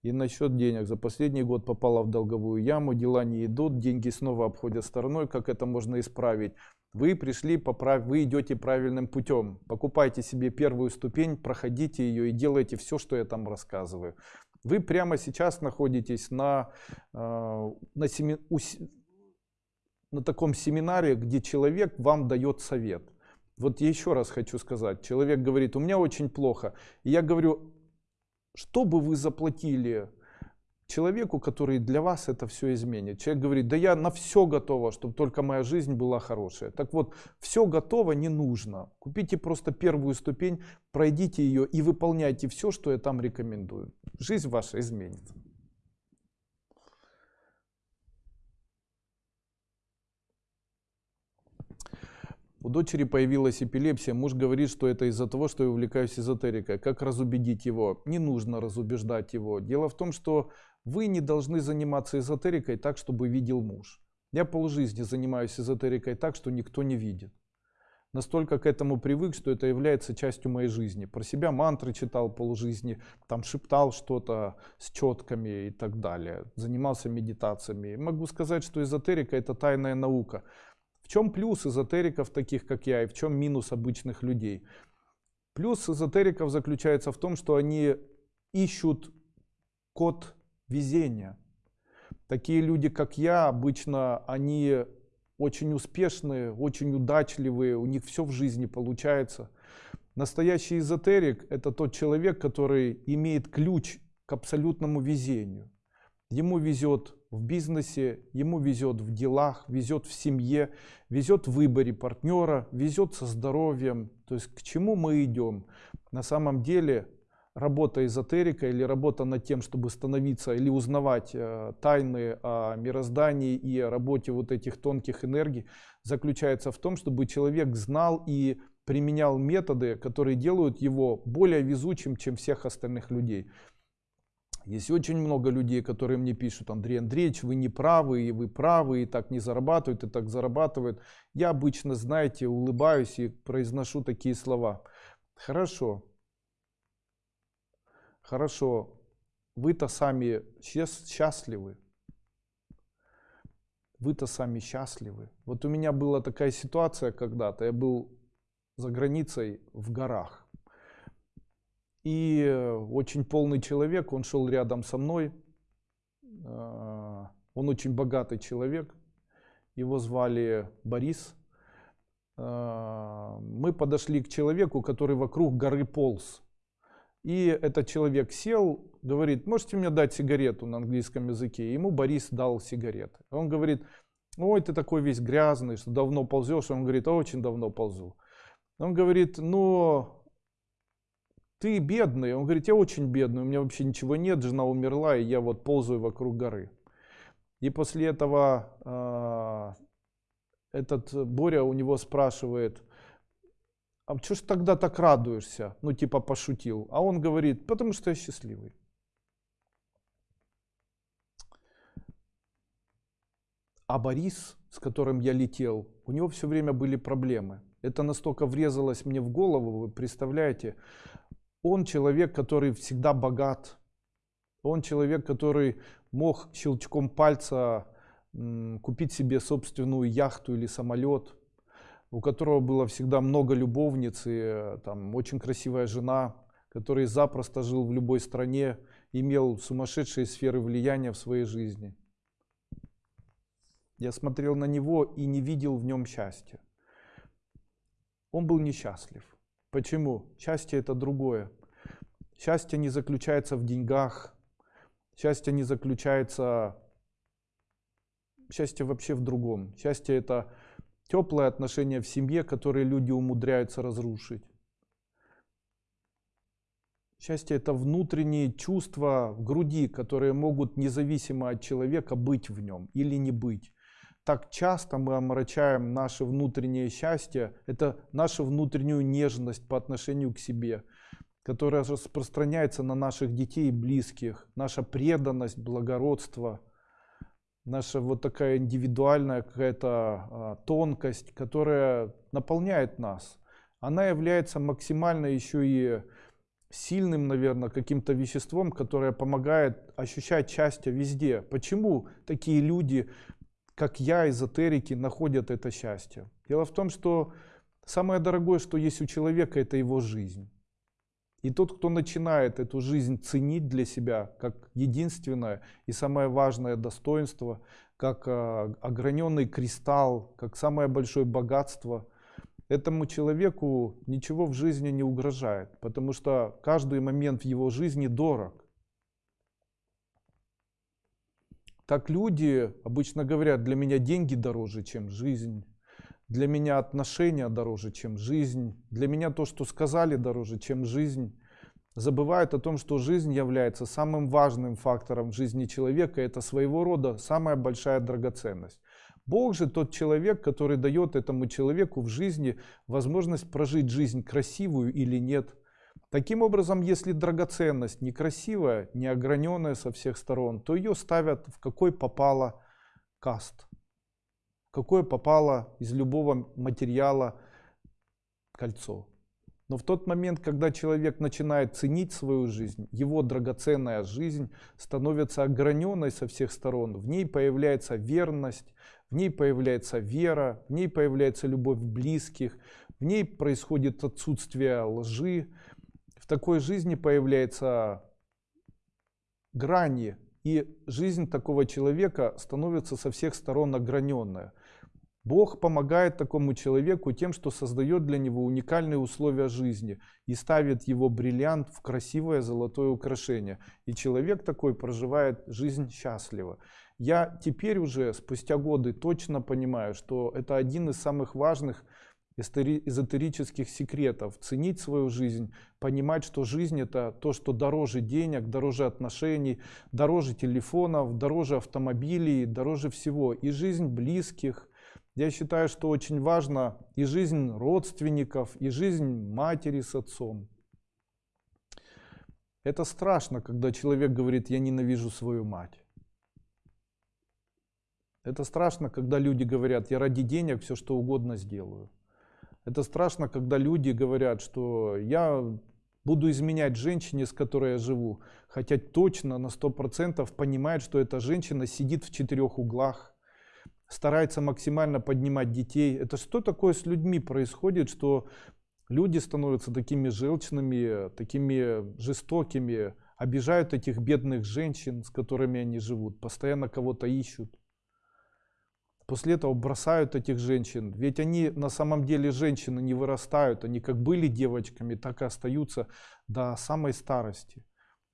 И насчет денег. За последний год попала в долговую яму, дела не идут, деньги снова обходят стороной. Как это можно исправить? Вы пришли, поправ... вы идете правильным путем. Покупайте себе первую ступень, проходите ее и делайте все, что я там рассказываю. Вы прямо сейчас находитесь на, э, на, семи... на таком семинаре, где человек вам дает совет. Вот еще раз хочу сказать, человек говорит, у меня очень плохо. И я говорю, что бы вы заплатили человеку, который для вас это все изменит? Человек говорит, да я на все готова, чтобы только моя жизнь была хорошая. Так вот, все готово не нужно. Купите просто первую ступень, пройдите ее и выполняйте все, что я там рекомендую. Жизнь ваша изменится. У дочери появилась эпилепсия, муж говорит, что это из-за того, что я увлекаюсь эзотерикой. Как разубедить его? Не нужно разубеждать его. Дело в том, что вы не должны заниматься эзотерикой так, чтобы видел муж. Я полжизни занимаюсь эзотерикой так, что никто не видит. Настолько к этому привык, что это является частью моей жизни. Про себя мантры читал полжизни, там шептал что-то с четками и так далее. Занимался медитациями. Могу сказать, что эзотерика это тайная наука. В чем плюс эзотериков, таких как я, и в чем минус обычных людей? Плюс эзотериков заключается в том, что они ищут код везения. Такие люди, как я, обычно они очень успешные, очень удачливые, у них все в жизни получается. Настоящий эзотерик – это тот человек, который имеет ключ к абсолютному везению. Ему везет в бизнесе, ему везет в делах, везет в семье, везет в выборе партнера, везет со здоровьем. То есть к чему мы идем? На самом деле работа эзотерика или работа над тем, чтобы становиться или узнавать э, тайны о мироздании и о работе вот этих тонких энергий, заключается в том, чтобы человек знал и применял методы, которые делают его более везучим, чем всех остальных людей. Есть очень много людей, которые мне пишут, Андрей Андреевич, вы не правы, и вы правы, и так не зарабатывают, и так зарабатывают. Я обычно, знаете, улыбаюсь и произношу такие слова. Хорошо, хорошо, вы-то сами счастливы. Вы-то сами счастливы. Вот у меня была такая ситуация когда-то, я был за границей в горах. И э, очень полный человек, он шел рядом со мной. А, он очень богатый человек. Его звали Борис. А, мы подошли к человеку, который вокруг горы полз. И этот человек сел, говорит, можете мне дать сигарету на английском языке? Ему Борис дал сигареты. Он говорит, ой, ты такой весь грязный, что давно ползешь. Он говорит, очень давно ползу. Он говорит, ну, ты бедный. Он говорит, я очень бедный, у меня вообще ничего нет, жена умерла, и я вот ползаю вокруг горы. И после этого э, этот Боря у него спрашивает, а что ж тогда так радуешься? Ну типа пошутил. А он говорит, потому что я счастливый. А Борис, с которым я летел, у него все время были проблемы. Это настолько врезалось мне в голову, вы представляете? Он человек, который всегда богат. Он человек, который мог щелчком пальца купить себе собственную яхту или самолет, у которого было всегда много любовниц и э, там очень красивая жена, который запросто жил в любой стране, имел сумасшедшие сферы влияния в своей жизни. Я смотрел на него и не видел в нем счастья. Он был несчастлив. Почему? Счастье это другое. Счастье не заключается в деньгах. Счастье не заключается... Счастье вообще в другом. Счастье это теплые отношения в семье, которые люди умудряются разрушить. Счастье это внутренние чувства в груди, которые могут независимо от человека быть в нем или не быть. Так часто мы омрачаем наше внутреннее счастье, это нашу внутреннюю нежность по отношению к себе, которая распространяется на наших детей и близких, наша преданность, благородство, наша вот такая индивидуальная какая-то а, тонкость, которая наполняет нас. Она является максимально еще и сильным, наверное, каким-то веществом, которое помогает ощущать счастье везде. Почему такие люди, как я, эзотерики, находят это счастье? Дело в том, что самое дорогое, что есть у человека, это его жизнь. И тот, кто начинает эту жизнь ценить для себя как единственное и самое важное достоинство, как а, ограненный кристалл, как самое большое богатство – этому человеку ничего в жизни не угрожает, потому что каждый момент в его жизни дорог. Так люди обычно говорят, для меня деньги дороже, чем жизнь. Для меня отношения дороже, чем жизнь. Для меня то, что сказали, дороже, чем жизнь. Забывают о том, что жизнь является самым важным фактором в жизни человека. Это своего рода самая большая драгоценность. Бог же тот человек, который дает этому человеку в жизни возможность прожить жизнь красивую или нет. Таким образом, если драгоценность некрасивая, неограненная со всех сторон, то ее ставят в какой попало каст. Какое попало из любого материала кольцо. Но в тот момент, когда человек начинает ценить свою жизнь, его драгоценная жизнь становится ограненной со всех сторон. В ней появляется верность, в ней появляется вера, в ней появляется любовь близких, в ней происходит отсутствие лжи. В такой жизни появляются грани, и жизнь такого человека становится со всех сторон ограненная. Бог помогает такому человеку тем, что создает для него уникальные условия жизни и ставит его бриллиант в красивое золотое украшение. И человек такой проживает жизнь счастливо. Я теперь уже, спустя годы, точно понимаю, что это один из самых важных эзотерических секретов. Ценить свою жизнь, понимать, что жизнь это то, что дороже денег, дороже отношений, дороже телефонов, дороже автомобилей, дороже всего. И жизнь близких, я считаю, что очень важно и жизнь родственников, и жизнь матери с отцом. Это страшно, когда человек говорит, я ненавижу свою мать. Это страшно, когда люди говорят, я ради денег все что угодно сделаю. Это страшно, когда люди говорят, что я буду изменять женщине, с которой я живу, хотя точно на 100% понимает, что эта женщина сидит в четырех углах, старается максимально поднимать детей. Это что такое с людьми происходит, что люди становятся такими желчными, такими жестокими, обижают этих бедных женщин, с которыми они живут, постоянно кого-то ищут. После этого бросают этих женщин. Ведь они на самом деле женщины не вырастают. Они как были девочками, так и остаются до самой старости.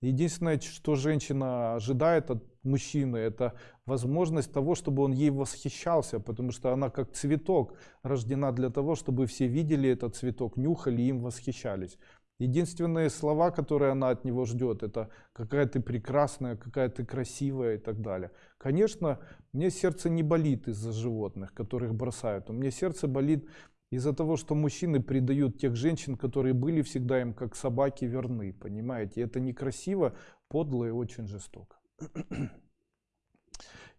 Единственное, что женщина ожидает от мужчины, это возможность того, чтобы он ей восхищался, потому что она как цветок рождена для того, чтобы все видели этот цветок, нюхали и им восхищались. Единственные слова, которые она от него ждет, это какая ты прекрасная, какая ты красивая и так далее. Конечно, мне сердце не болит из-за животных, которых бросают. У меня сердце болит из-за того, что мужчины предают тех женщин, которые были всегда им как собаки верны, понимаете? Это некрасиво, подло и очень жестоко.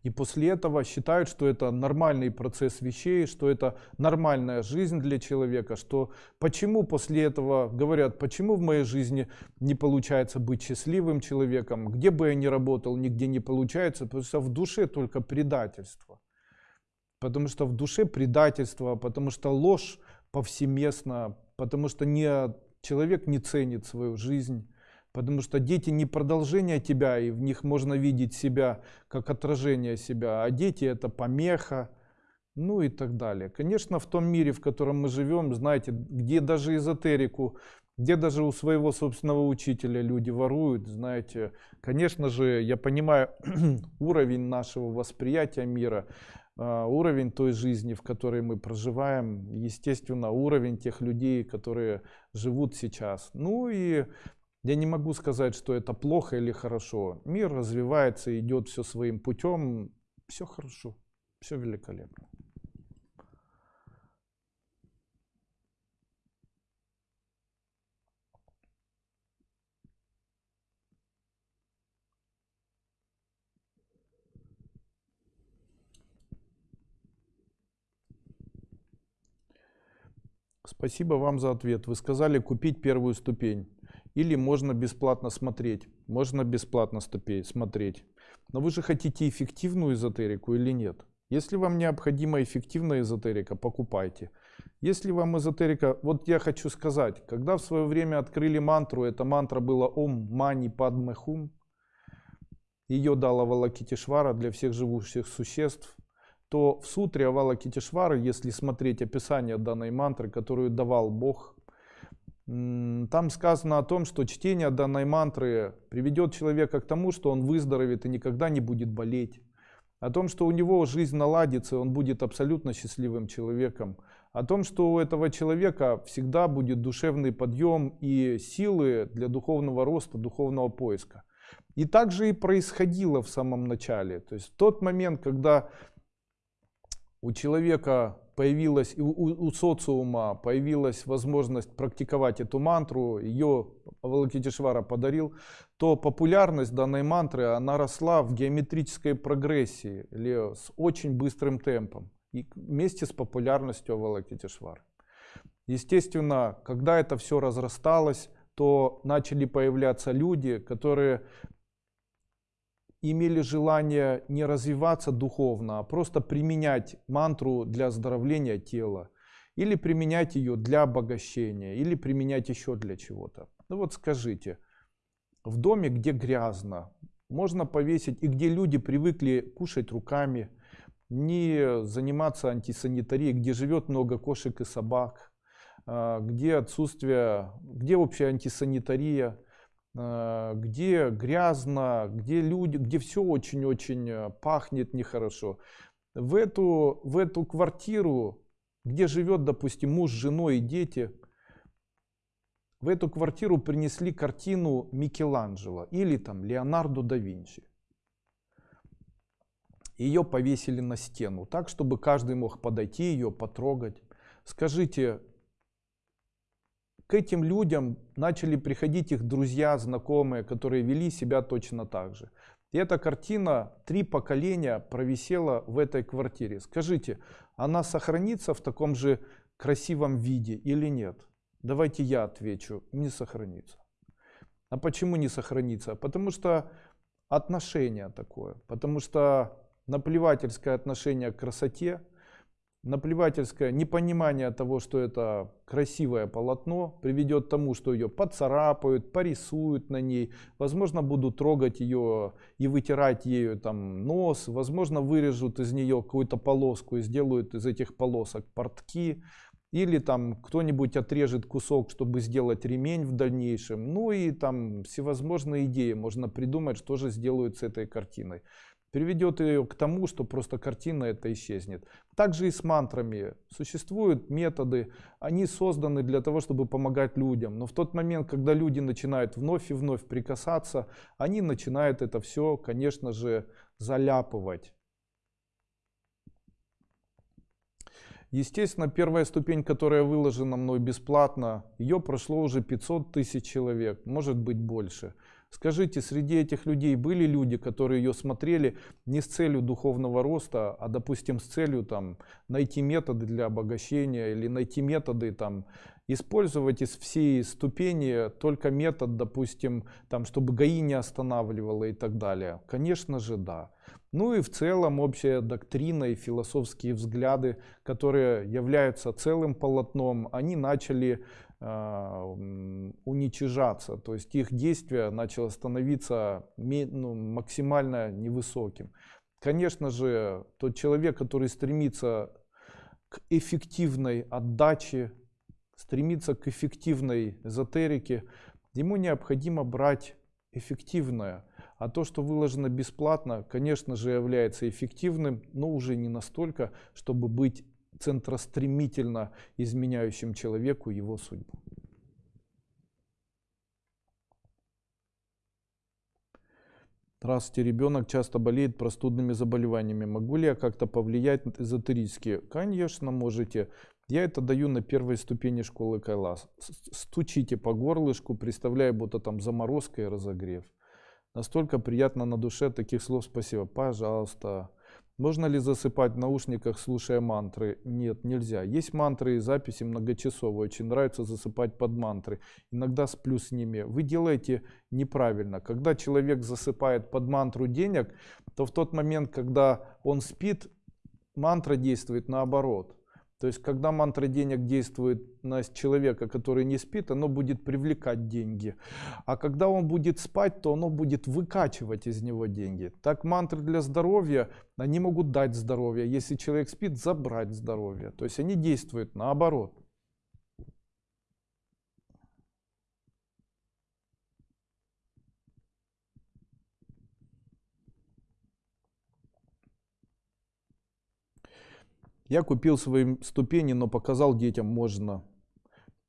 И после этого считают, что это нормальный процесс вещей, что это нормальная жизнь для человека, что почему после этого говорят, почему в моей жизни не получается быть счастливым человеком, где бы я ни работал, нигде не получается, потому что в душе только предательство. Потому что в душе предательство, потому что ложь повсеместно, потому что не, человек не ценит свою жизнь, Потому что дети не продолжение тебя, и в них можно видеть себя как отражение себя, а дети это помеха, ну и так далее. Конечно, в том мире, в котором мы живем, знаете, где даже эзотерику, где даже у своего собственного учителя люди воруют, знаете, конечно же, я понимаю уровень нашего восприятия мира, а, уровень той жизни, в которой мы проживаем, естественно, уровень тех людей, которые живут сейчас. Ну и я не могу сказать, что это плохо или хорошо. Мир развивается, идет все своим путем. Все хорошо, все великолепно. Спасибо вам за ответ. Вы сказали купить первую ступень. Или можно бесплатно смотреть. Можно бесплатно смотреть. Но вы же хотите эффективную эзотерику или нет? Если вам необходима эффективная эзотерика, покупайте. Если вам эзотерика... Вот я хочу сказать, когда в свое время открыли мантру, эта мантра была Ом Мани Падме Хум, ее дала Авалакитишвара для всех живущих существ, то в сутре Авалакитишвара, если смотреть описание данной мантры, которую давал Бог там сказано о том, что чтение данной мантры приведет человека к тому, что он выздоровеет и никогда не будет болеть. О том, что у него жизнь наладится, он будет абсолютно счастливым человеком. О том, что у этого человека всегда будет душевный подъем и силы для духовного роста, духовного поиска. И так же и происходило в самом начале. То есть в тот момент, когда у человека появилась, у, у социума появилась возможность практиковать эту мантру, ее Авалокитишвара подарил, то популярность данной мантры, она росла в геометрической прогрессии, или с очень быстрым темпом, и вместе с популярностью Авалокитишвары. Естественно, когда это все разрасталось, то начали появляться люди, которые имели желание не развиваться духовно, а просто применять мантру для оздоровления тела, или применять ее для обогащения, или применять еще для чего-то. Ну вот скажите, в доме, где грязно, можно повесить, и где люди привыкли кушать руками, не заниматься антисанитарией, где живет много кошек и собак, а, где отсутствие, где вообще антисанитария, где грязно, где люди, где все очень-очень э, пахнет нехорошо. В эту, в эту квартиру, где живет, допустим, муж, женой и дети, в эту квартиру принесли картину Микеланджело или там Леонардо да Винчи. Ее повесили на стену, так, чтобы каждый мог подойти ее, потрогать. Скажите, к этим людям начали приходить их друзья, знакомые, которые вели себя точно так же. И эта картина три поколения провисела в этой квартире. Скажите, она сохранится в таком же красивом виде или нет? Давайте я отвечу, не сохранится. А почему не сохранится? Потому что отношение такое, потому что наплевательское отношение к красоте, наплевательское непонимание того, что это красивое полотно, приведет к тому, что ее поцарапают, порисуют на ней, возможно, будут трогать ее и вытирать ею там нос, возможно, вырежут из нее какую-то полоску и сделают из этих полосок портки, или там кто-нибудь отрежет кусок, чтобы сделать ремень в дальнейшем. Ну и там всевозможные идеи можно придумать, что же сделают с этой картиной приведет ее к тому, что просто картина это исчезнет. Также и с мантрами. Существуют методы, они созданы для того, чтобы помогать людям. Но в тот момент, когда люди начинают вновь и вновь прикасаться, они начинают это все, конечно же, заляпывать. Естественно, первая ступень, которая выложена мной бесплатно, ее прошло уже 500 тысяч человек, может быть больше. Скажите, среди этих людей были люди, которые ее смотрели не с целью духовного роста, а, допустим, с целью там, найти методы для обогащения или найти методы там, использовать из всей ступени только метод, допустим, там, чтобы ГАИ не останавливало и так далее? Конечно же, да. Ну и в целом общая доктрина и философские взгляды, которые являются целым полотном, они начали уничижаться. То есть их действие начало становиться ну, максимально невысоким. Конечно же, тот человек, который стремится к эффективной отдаче, стремится к эффективной эзотерике, ему необходимо брать эффективное. А то, что выложено бесплатно, конечно же, является эффективным, но уже не настолько, чтобы быть центростремительно изменяющим человеку его судьбу. Здравствуйте, ребенок часто болеет простудными заболеваниями. Могу ли я как-то повлиять эзотерически? Конечно, можете. Я это даю на первой ступени школы Кайлас. Стучите по горлышку, представляя, будто там заморозка и разогрев. Настолько приятно на душе таких слов спасибо. Пожалуйста. Можно ли засыпать в наушниках, слушая мантры? Нет, нельзя. Есть мантры и записи многочасовые. Очень нравится засыпать под мантры. Иногда сплю с ними. Вы делаете неправильно. Когда человек засыпает под мантру денег, то в тот момент, когда он спит, мантра действует наоборот. То есть, когда мантра денег действует на человека, который не спит, оно будет привлекать деньги. А когда он будет спать, то оно будет выкачивать из него деньги. Так мантры для здоровья, они могут дать здоровье. Если человек спит, забрать здоровье. То есть, они действуют наоборот. Я купил свои ступени, но показал детям можно.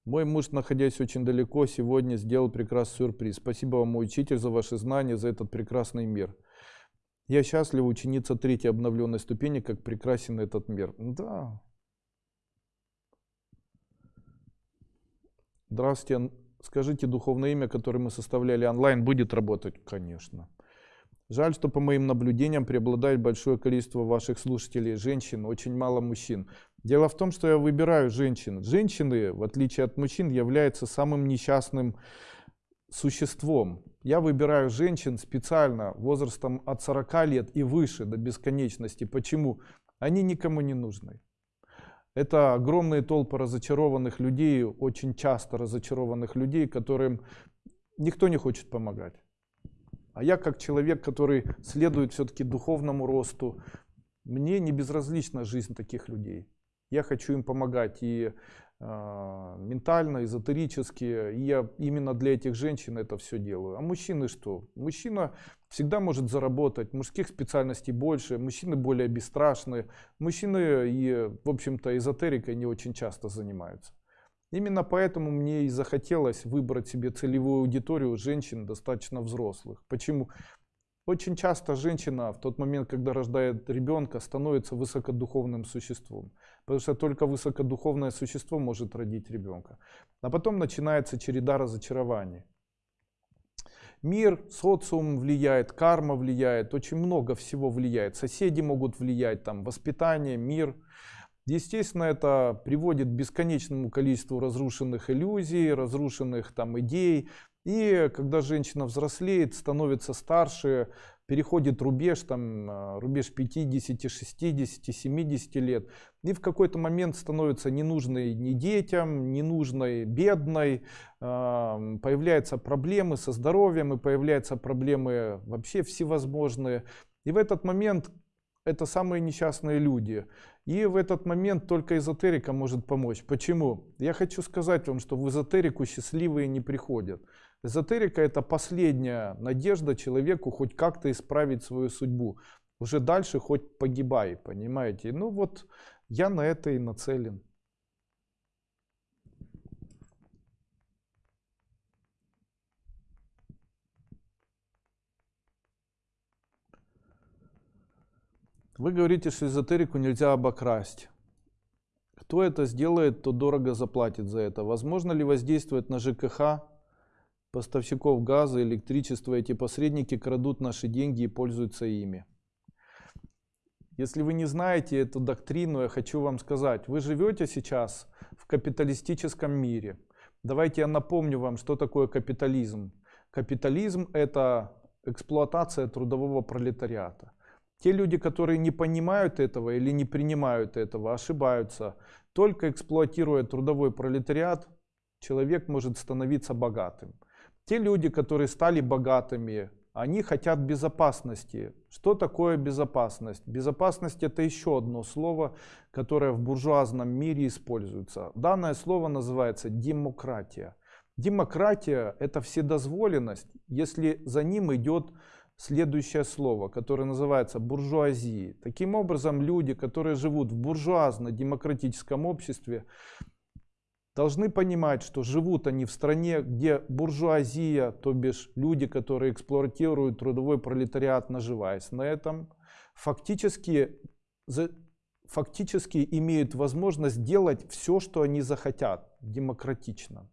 Мой муж, находясь очень далеко, сегодня сделал прекрасный сюрприз. Спасибо вам, мой учитель, за ваши знания, за этот прекрасный мир. Я счастлива ученица третьей обновленной ступени, как прекрасен этот мир. Да. Здравствуйте. Скажите, духовное имя, которое мы составляли онлайн, будет работать? Конечно. Жаль, что по моим наблюдениям преобладает большое количество ваших слушателей женщин, очень мало мужчин. Дело в том, что я выбираю женщин. Женщины, в отличие от мужчин, являются самым несчастным существом. Я выбираю женщин специально возрастом от 40 лет и выше до бесконечности. Почему? Они никому не нужны. Это огромные толпы разочарованных людей, очень часто разочарованных людей, которым никто не хочет помогать. А я как человек, который следует все-таки духовному росту, мне не безразлична жизнь таких людей. Я хочу им помогать и э, ментально, эзотерически. И я именно для этих женщин это все делаю. А мужчины что? Мужчина всегда может заработать. Мужских специальностей больше. Мужчины более бесстрашные. Мужчины и, в общем-то, эзотерикой не очень часто занимаются. Именно поэтому мне и захотелось выбрать себе целевую аудиторию женщин достаточно взрослых. Почему? Очень часто женщина в тот момент, когда рождает ребенка, становится высокодуховным существом. Потому что только высокодуховное существо может родить ребенка. А потом начинается череда разочарований. Мир, социум влияет, карма влияет, очень много всего влияет. Соседи могут влиять, там, воспитание, мир – Естественно, это приводит к бесконечному количеству разрушенных иллюзий, разрушенных там идей. И когда женщина взрослеет, становится старше, переходит рубеж, там, а, рубеж 50, 60, 70 лет, и в какой-то момент становится ненужной ни детям, ненужной бедной, а, появляются проблемы со здоровьем, и появляются проблемы вообще всевозможные. И в этот момент это самые несчастные люди. И в этот момент только эзотерика может помочь. Почему? Я хочу сказать вам, что в эзотерику счастливые не приходят. Эзотерика это последняя надежда человеку хоть как-то исправить свою судьбу. Уже дальше хоть погибай, понимаете? Ну вот я на это и нацелен. Вы говорите, что эзотерику нельзя обокрасть. Кто это сделает, то дорого заплатит за это. Возможно ли воздействовать на ЖКХ поставщиков газа, электричества. Эти посредники крадут наши деньги и пользуются ими. Если вы не знаете эту доктрину, я хочу вам сказать, вы живете сейчас в капиталистическом мире. Давайте я напомню вам, что такое капитализм. Капитализм это эксплуатация трудового пролетариата. Те люди, которые не понимают этого или не принимают этого, ошибаются. Только эксплуатируя трудовой пролетариат, человек может становиться богатым. Те люди, которые стали богатыми, они хотят безопасности. Что такое безопасность? Безопасность это еще одно слово, которое в буржуазном мире используется. Данное слово называется демократия. Демократия это вседозволенность, если за ним идет следующее слово, которое называется буржуазией. Таким образом, люди, которые живут в буржуазно-демократическом обществе, должны понимать, что живут они в стране, где буржуазия, то бишь люди, которые эксплуатируют трудовой пролетариат, наживаясь на этом, фактически, фактически имеют возможность делать все, что они захотят, демократично.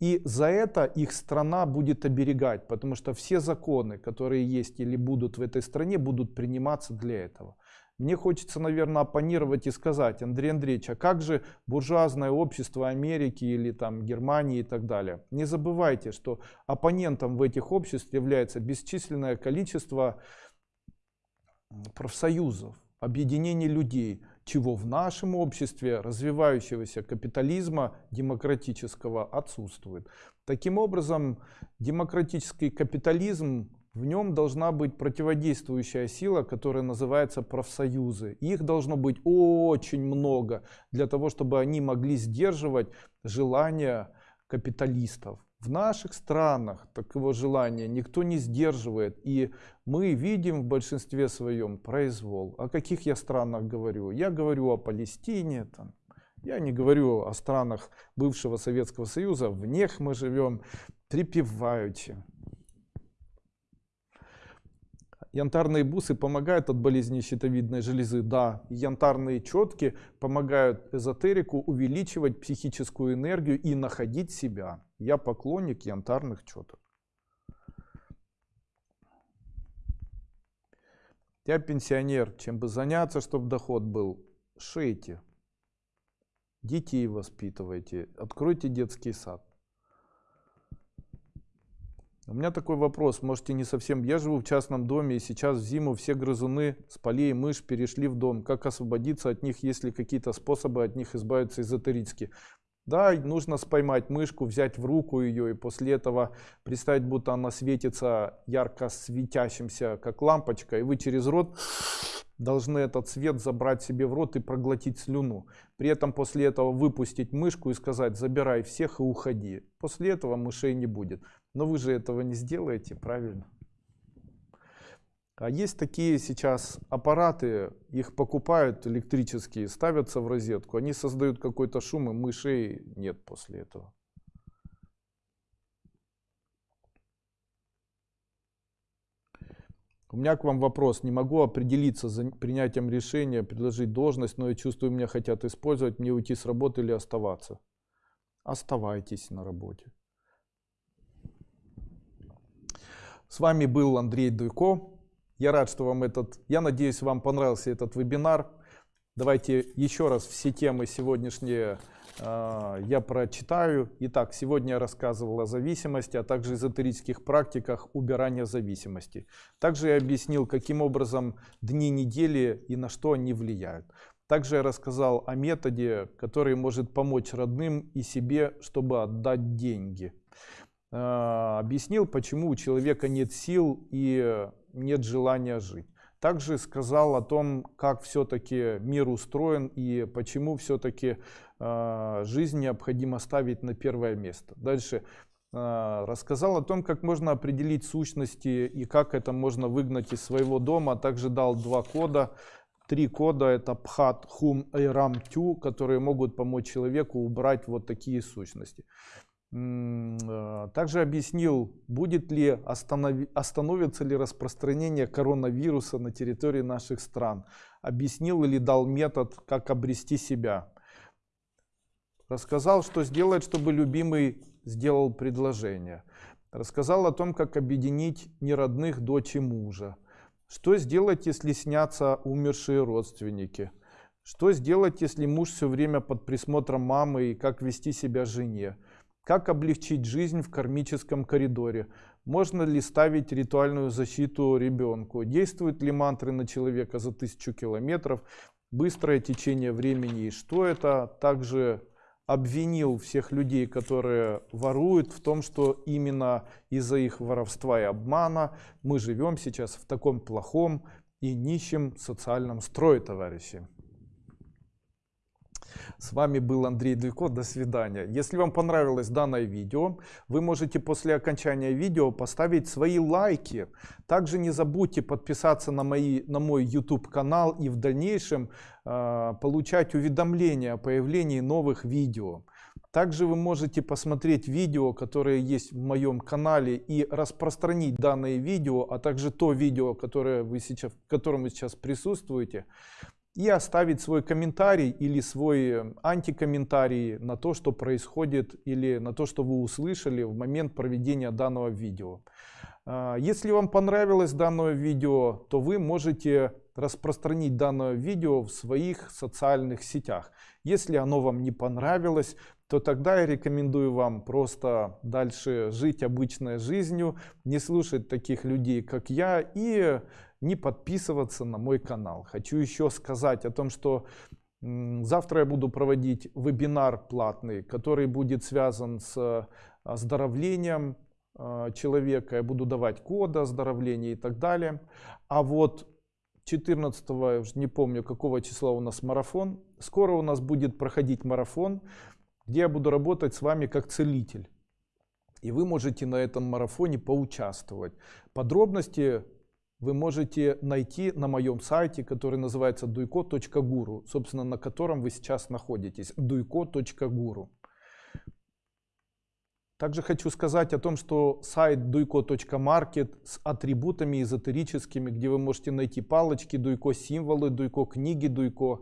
И за это их страна будет оберегать, потому что все законы, которые есть или будут в этой стране, будут приниматься для этого. Мне хочется, наверное, оппонировать и сказать, Андрей Андреевич, а как же буржуазное общество Америки или там Германии и так далее? Не забывайте, что оппонентом в этих обществах является бесчисленное количество профсоюзов, объединений людей, чего в нашем обществе развивающегося капитализма демократического отсутствует. Таким образом, демократический капитализм в нем должна быть противодействующая сила, которая называется профсоюзы. Их должно быть очень много для того, чтобы они могли сдерживать желания капиталистов. В наших странах такого желания никто не сдерживает. И мы видим в большинстве своем произвол. О каких я странах говорю? Я говорю о Палестине, там, я не говорю о странах бывшего Советского Союза, в них мы живем припеваючи. Янтарные бусы помогают от болезни щитовидной железы, да. Янтарные четки помогают эзотерику увеличивать психическую энергию и находить себя. Я поклонник янтарных четок. Я пенсионер, чем бы заняться, чтобы доход был? Шейте. Детей воспитывайте, откройте детский сад. У меня такой вопрос, можете не совсем. Я живу в частном доме, и сейчас в зиму все грызуны с полей и мышь перешли в дом. Как освободиться от них, есть ли какие-то способы от них избавиться эзотерически? Да, нужно споймать мышку, взять в руку ее и после этого представить, будто она светится ярко светящимся, как лампочка, и вы через рот должны этот свет забрать себе в рот и проглотить слюну. При этом после этого выпустить мышку и сказать «забирай всех и уходи». После этого мышей не будет. Но вы же этого не сделаете, правильно? А есть такие сейчас аппараты, их покупают электрические, ставятся в розетку, они создают какой-то шум, и мышей нет после этого. У меня к вам вопрос. Не могу определиться за принятием решения, предложить должность, но я чувствую, меня хотят использовать, мне уйти с работы или оставаться. Оставайтесь на работе. С вами был Андрей Дуйко. Я рад, что вам этот, я надеюсь, вам понравился этот вебинар. Давайте еще раз все темы сегодняшние э, я прочитаю. Итак, сегодня я рассказывал о зависимости, а также эзотерических практиках убирания зависимости. Также я объяснил, каким образом дни недели и на что они влияют. Также я рассказал о методе, который может помочь родным и себе, чтобы отдать деньги. Э, объяснил, почему у человека нет сил и нет желания жить. Также сказал о том, как все-таки мир устроен и почему все-таки э, жизнь необходимо ставить на первое место. Дальше э, рассказал о том, как можно определить сущности и как это можно выгнать из своего дома. Также дал два кода. Три кода это Пхат, Хум и Рам Тю, которые могут помочь человеку убрать вот такие сущности. Э, также объяснил, будет ли останов... остановится ли распространение коронавируса на территории наших стран. Объяснил или дал метод, как обрести себя. Рассказал, что сделать, чтобы любимый сделал предложение. Рассказал о том, как объединить неродных дочь и мужа. Что сделать, если снятся умершие родственники? Что сделать, если муж все время под присмотром мамы и как вести себя жене? Как облегчить жизнь в кармическом коридоре? Можно ли ставить ритуальную защиту ребенку? Действуют ли мантры на человека за тысячу километров? Быстрое течение времени и что это? Также обвинил всех людей, которые воруют, в том, что именно из-за их воровства и обмана мы живем сейчас в таком плохом и нищем социальном строе, товарищи. С вами был Андрей Дуйко. До свидания. Если вам понравилось данное видео, вы можете после окончания видео поставить свои лайки. Также не забудьте подписаться на, мои, на мой YouTube канал и в дальнейшем э, получать уведомления о появлении новых видео. Также вы можете посмотреть видео, которые есть в моем канале и распространить данное видео, а также то видео, которое вы сейчас, в котором вы сейчас присутствуете и оставить свой комментарий или свой э, антикомментарий на то, что происходит или на то, что вы услышали в момент проведения данного видео. А, если вам понравилось данное видео, то вы можете распространить данное видео в своих социальных сетях. Если оно вам не понравилось, то тогда я рекомендую вам просто дальше жить обычной жизнью, не слушать таких людей, как я, и не подписываться на мой канал. Хочу еще сказать о том, что завтра я буду проводить вебинар платный, который будет связан с оздоровлением а, человека. Я буду давать коды оздоровления и так далее. А вот 14 не помню какого числа у нас марафон. Скоро у нас будет проходить марафон, где я буду работать с вами как целитель. И вы можете на этом марафоне поучаствовать. Подробности вы можете найти на моем сайте, который называется duiko.guru, собственно, на котором вы сейчас находитесь, duiko.guru. Также хочу сказать о том, что сайт duiko.market с атрибутами эзотерическими, где вы можете найти палочки, дуйко символы, дуйко книги, дуйко,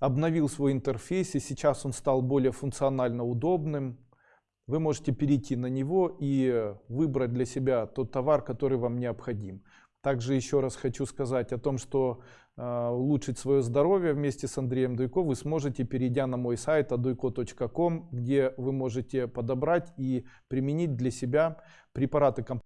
обновил свой интерфейс и сейчас он стал более функционально удобным. Вы можете перейти на него и выбрать для себя тот товар, который вам необходим. Также еще раз хочу сказать о том, что э, улучшить свое здоровье вместе с Андреем Дуйко вы сможете, перейдя на мой сайт aduйко.com, где вы можете подобрать и применить для себя препараты компании